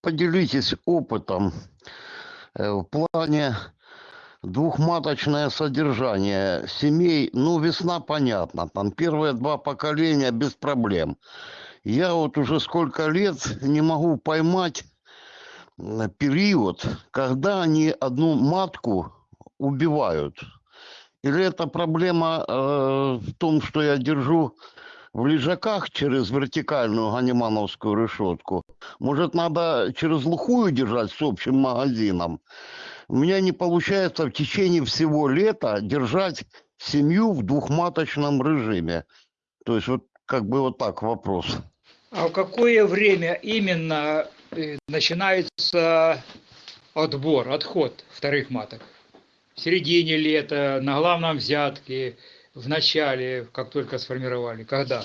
поделитесь опытом э, в плане двухматочное содержание семей. Ну, весна понятно, там первые два поколения без проблем. Я вот уже сколько лет не могу поймать э, период, когда они одну матку убивают. Или это проблема э, в том, что я держу в лежаках через вертикальную ганимановскую решетку. Может, надо через глухую держать с общим магазином. У меня не получается в течение всего лета держать семью в двухматочном режиме. То есть вот как бы вот так вопрос. А в какое время именно э, начинается отбор, отход вторых маток? В середине лета, на главном взятке, в начале, как только сформировали, когда?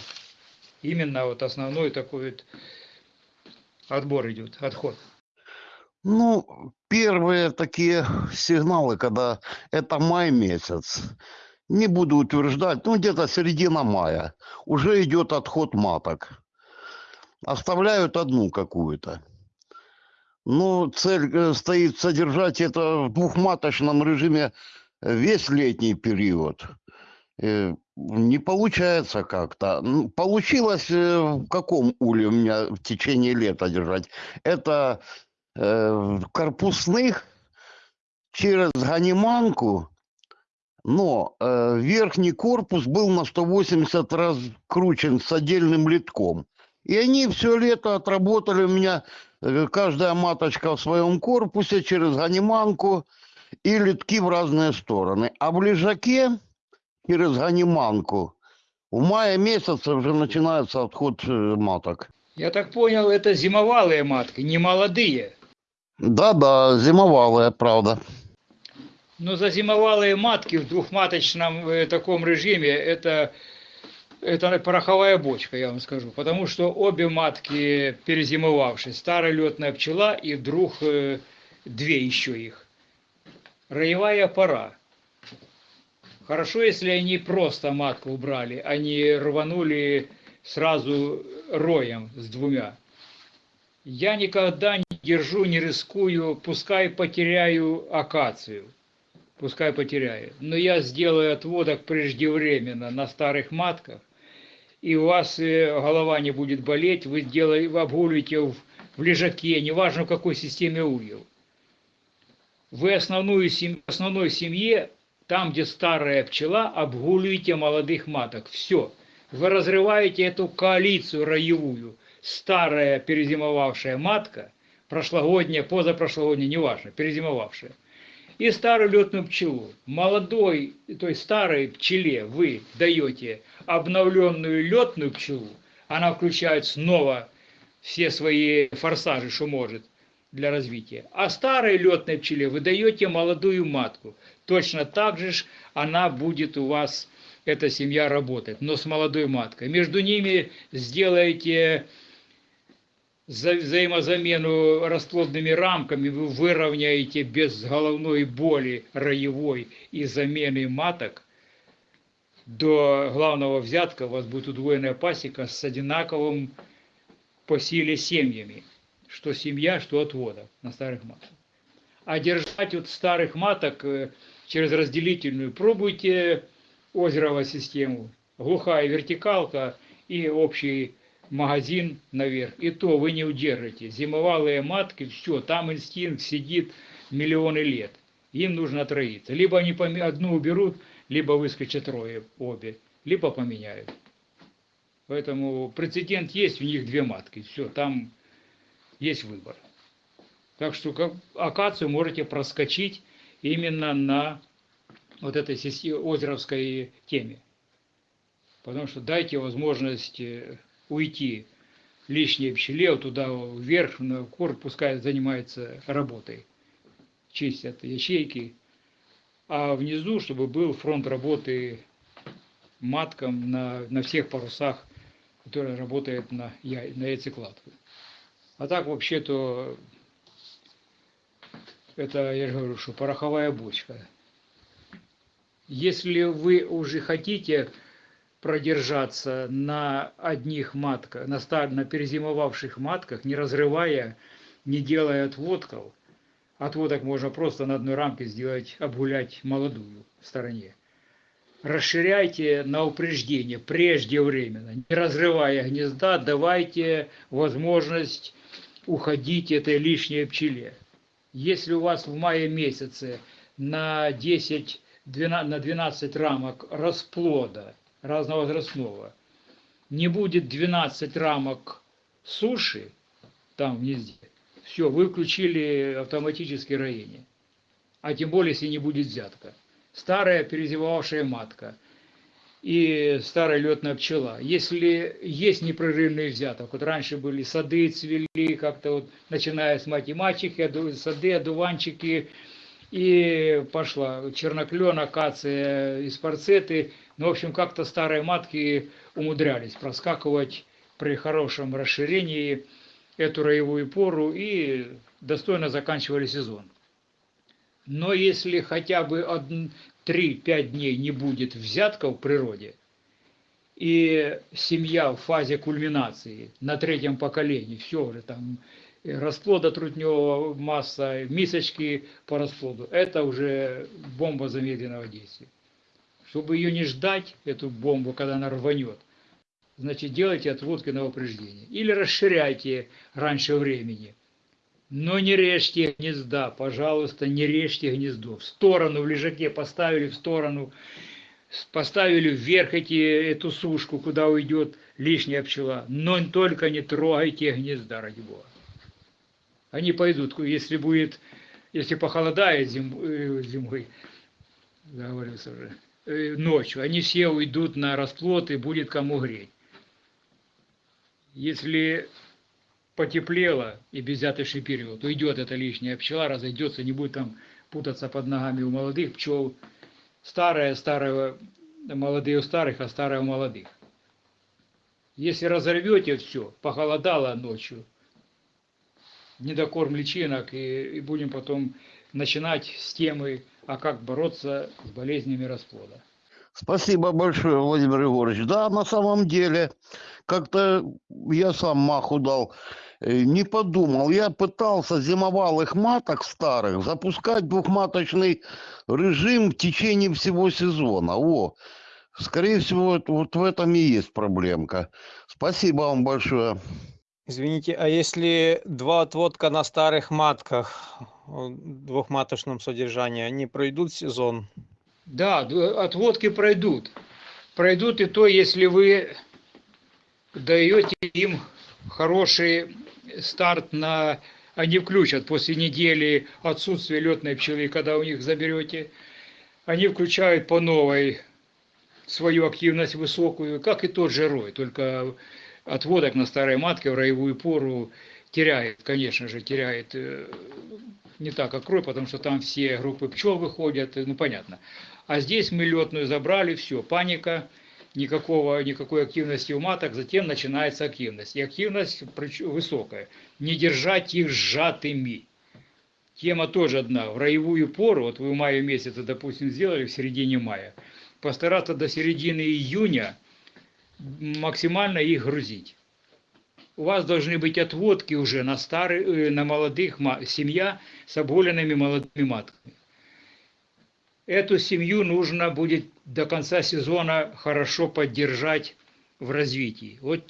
Именно вот основной такой вот отбор идет, отход. Ну, первые такие сигналы, когда это май месяц, не буду утверждать, ну где-то середина мая, уже идет отход маток. Оставляют одну какую-то. Ну, цель э, стоит содержать это в двухматочном режиме весь летний период. Э, Не получается как-то. Получилось э, в каком уле у меня в течение лета держать? Это э, корпусных через ганиманку, но э, верхний корпус был на 180 раскручен с отдельным литком. И они все лето отработали у меня, э, каждая маточка в своем корпусе через ганиманку и литки в разные стороны. А в лежаке через ганиманку в мае месяце уже начинается отход э, маток. Я так понял, это зимовалые матки, не молодые. Да-да, зимовалая, правда. Но зазимовалые матки в двухматочном э, таком режиме это, это пороховая бочка, я вам скажу. Потому что обе матки перезимовавшие, старая летная пчела и вдруг э, две еще их. Роевая пора. Хорошо, если они просто матку убрали, а не рванули сразу роем с двумя. Я никогда не держу, не рискую, пускай потеряю акацию, пускай потеряю. Но я сделаю отводок преждевременно на старых матках, и у вас э, голова не будет болеть, вы, делаете, вы обгуливаете в, в лежаке, неважно в какой системе ульев. вы основную сем... основной семье, там, где старая пчела, обгуливаете молодых маток. Все. Вы разрываете эту коалицию роевую. Старая перезимовавшая матка, прошлогодняя, позапрошлогодняя, неважно, перезимовавшая, и старую летную пчелу. Молодой, то есть старой пчеле вы даете обновленную летную пчелу, она включает снова все свои форсажи, что может для развития. А старой летной пчеле вы даете молодую матку. Точно так же она будет у вас, эта семья работать, но с молодой маткой. Между ними сделаете за взаимозамену расплодными рамками, вы выровняете без головной боли роевой и замены маток до главного взятка у вас будет удвоенная пасека с одинаковым по силе семьями. Что семья, что отвода на старых матках. А держать вот старых маток э, через разделительную пробуйте озеровую систему, глухая вертикалка и общий магазин наверх. И то вы не удержите. Зимовалые матки, все, там инстинкт сидит миллионы лет. Им нужно отроиться. Либо они одну уберут, либо выскочат трое обе, либо поменяют. Поэтому прецедент есть, у них две матки. Все, там есть выбор. Так что как, акацию можете проскочить именно на вот этой озеровской теме. Потому что дайте возможность э, уйти лишней пчеле туда вверх, на корт, пускай занимается работой. Чистят ячейки. А внизу, чтобы был фронт работы маткам на, на всех парусах, который работает на, яй, на яйцекладку. А так вообще-то это, я же говорю, что пороховая бочка. Если вы уже хотите продержаться на одних матках, на, стар, на перезимовавших матках, не разрывая, не делая отводков, отводок можно просто на одной рамке сделать, обгулять молодую в стороне. Расширяйте на упреждение преждевременно, не разрывая гнезда, давайте возможность уходить этой лишней пчеле. Если у вас в мае месяце на 10, 12, на 12 рамок расплода разновозрастного не будет 12 рамок суши там в гнезде, все, вы включили автоматическое роение. А тем более, если не будет взятка. Старая перезимовавшая матка – и старая летная пчела. Если есть непрерывный взяток, вот раньше были сады цвели, как-то вот, начиная с мать и мачехи, сады, одуванчики, и пошла черноклен, акация из парцеты. Ну, в общем, как-то старые матки умудрялись проскакивать при хорошем расширении эту роевую пору и достойно заканчивали сезон. Но если хотя бы 3-5 дней не будет взятка в природе, и семья в фазе кульминации на третьем поколении, все уже там расплода трутневого масса, мисочки по расплоду, это уже бомба замедленного действия. Чтобы ее не ждать, эту бомбу, когда она рванет, значит, делайте отводки на упреждение. Или расширяйте раньше времени – но не режьте гнезда, пожалуйста, не режьте гнездо. В сторону, в лежаке поставили в сторону, поставили вверх эти, эту сушку, куда уйдет лишняя пчела. Но только не трогайте гнезда, ради бога. Они пойдут, если будет, если похолодает зим, э, зимой, говорится уже, э, ночью, они все уйдут на расплод и будет кому греть. Если потеплело и беззяточный период, уйдет эта лишняя пчела, разойдется, не будет там путаться под ногами у молодых пчел. Старая, старая, молодые у старых, а старая у молодых. Если разорвете все, похолодало ночью, недокорм личинок, и, и будем потом начинать с темы, а как бороться с болезнями расплода. Спасибо большое, Владимир Егорович. Да, на самом деле, как-то я сам маху дал, э, не подумал. Я пытался зимовалых маток старых запускать двухматочный режим в течение всего сезона. О, скорее всего, вот в этом и есть проблемка. Спасибо вам большое. Извините, а если два отводка на старых матках, о, двухматочном содержании, они пройдут сезон? Да, д- отводки пройдут. Пройдут и то, если вы даете им хороший старт на... Они включат после недели отсутствия летной пчелы, когда у них заберете. Они включают по новой свою активность высокую, как и тот же рой, только отводок на старой матке в роевую пору теряет, конечно же, теряет э, не так, как рой, потому что там все группы пчел выходят, э, ну понятно. А здесь мы летную забрали, все, паника, никакого, никакой активности у маток, затем начинается активность. И активность высокая. Не держать их сжатыми. Тема тоже одна. В роевую пору, вот вы в мае месяце, допустим, сделали в середине мая, постараться до середины июня максимально их грузить. У вас должны быть отводки уже на старых, на молодых, семья с обголенными молодыми матками. Эту семью нужно будет до конца сезона хорошо поддержать в развитии. Вот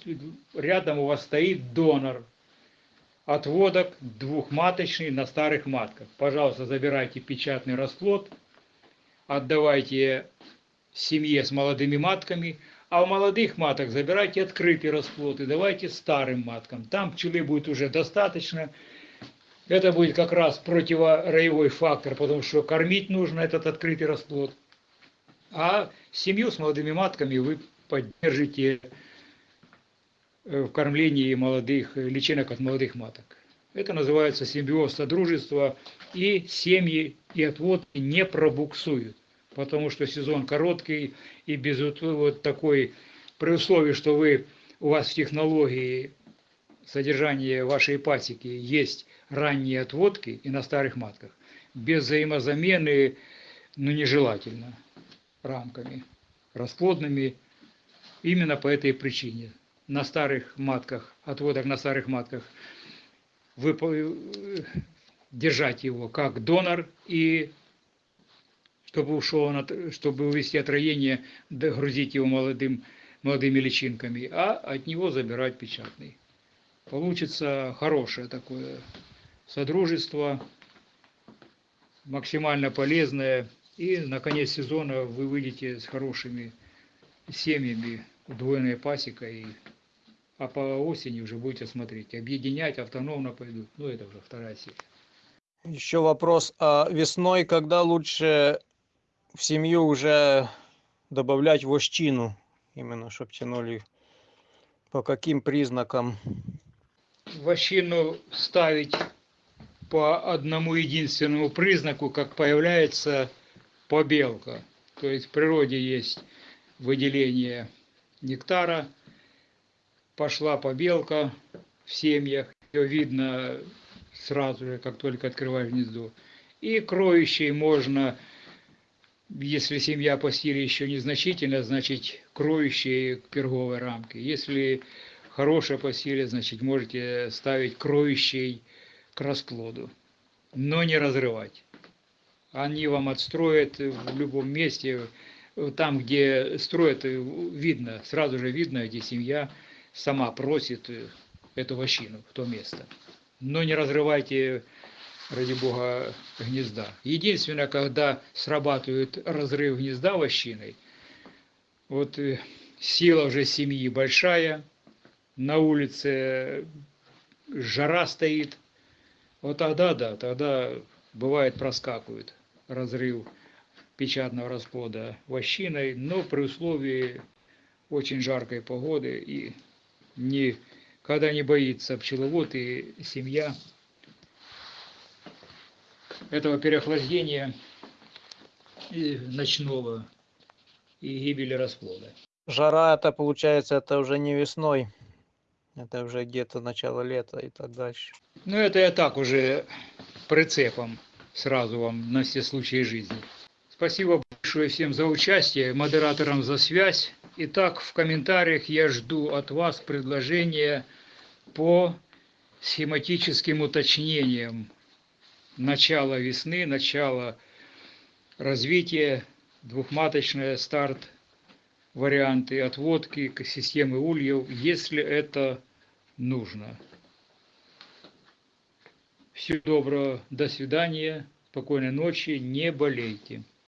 рядом у вас стоит донор отводок двухматочный на старых матках. Пожалуйста, забирайте печатный расплод, отдавайте семье с молодыми матками, а у молодых маток забирайте открытый расплод и давайте старым маткам. Там пчелы будет уже достаточно. Это будет как раз противороевой фактор, потому что кормить нужно этот открытый расплод. А семью с молодыми матками вы поддержите э, в кормлении молодых, э, личинок от молодых маток. Это называется симбиоз содружества, и семьи и отводки не пробуксуют, потому что сезон короткий, и без вот такой, при условии, что вы, у вас в технологии содержания вашей пасеки есть ранние отводки и на старых матках, без взаимозамены, ну, нежелательно рамками расплодными именно по этой причине. На старых матках, отводок на старых матках, вы, держать его как донор и чтобы ушел, на, чтобы увести отроение, догрузить его молодым, молодыми личинками, а от него забирать печатный. Получится хорошее такое содружество, максимально полезное, и на конец сезона вы выйдете с хорошими семьями, удвоенной пасекой, а по осени уже будете смотреть, объединять автономно пойдут, ну это уже вторая серия. Еще вопрос, а весной когда лучше в семью уже добавлять вощину, именно чтобы тянули, по каким признакам? Вощину ставить по одному единственному признаку, как появляется побелка. То есть в природе есть выделение нектара, пошла побелка в семьях, ее видно сразу же, как только открываешь гнездо. И кроющей можно, если семья по силе еще незначительна, значит кроющие к перговой рамке. Если хорошая по силе, значит можете ставить кроющий к расплоду, но не разрывать. Они вам отстроят в любом месте, там, где строят, видно, сразу же видно, где семья сама просит эту вощину в то место. Но не разрывайте, ради бога, гнезда. Единственное, когда срабатывает разрыв гнезда вощиной, вот сила уже семьи большая, на улице жара стоит, вот тогда, да, тогда бывает проскакивает разрыв печатного расплода вощиной, но при условии очень жаркой погоды и не, когда не боится пчеловод и семья этого переохлаждения и ночного и гибели расплода. Жара это получается, это уже не весной, это уже где-то начало лета и так дальше. Ну это я так уже прицепом сразу вам на все случаи жизни. Спасибо большое всем за участие, модераторам за связь. Итак, в комментариях я жду от вас предложения по схематическим уточнениям начала весны, начала развития, двухматочная старт, варианты отводки, системы ульев, если это нужно. Всего доброго, до свидания, спокойной ночи, не болейте.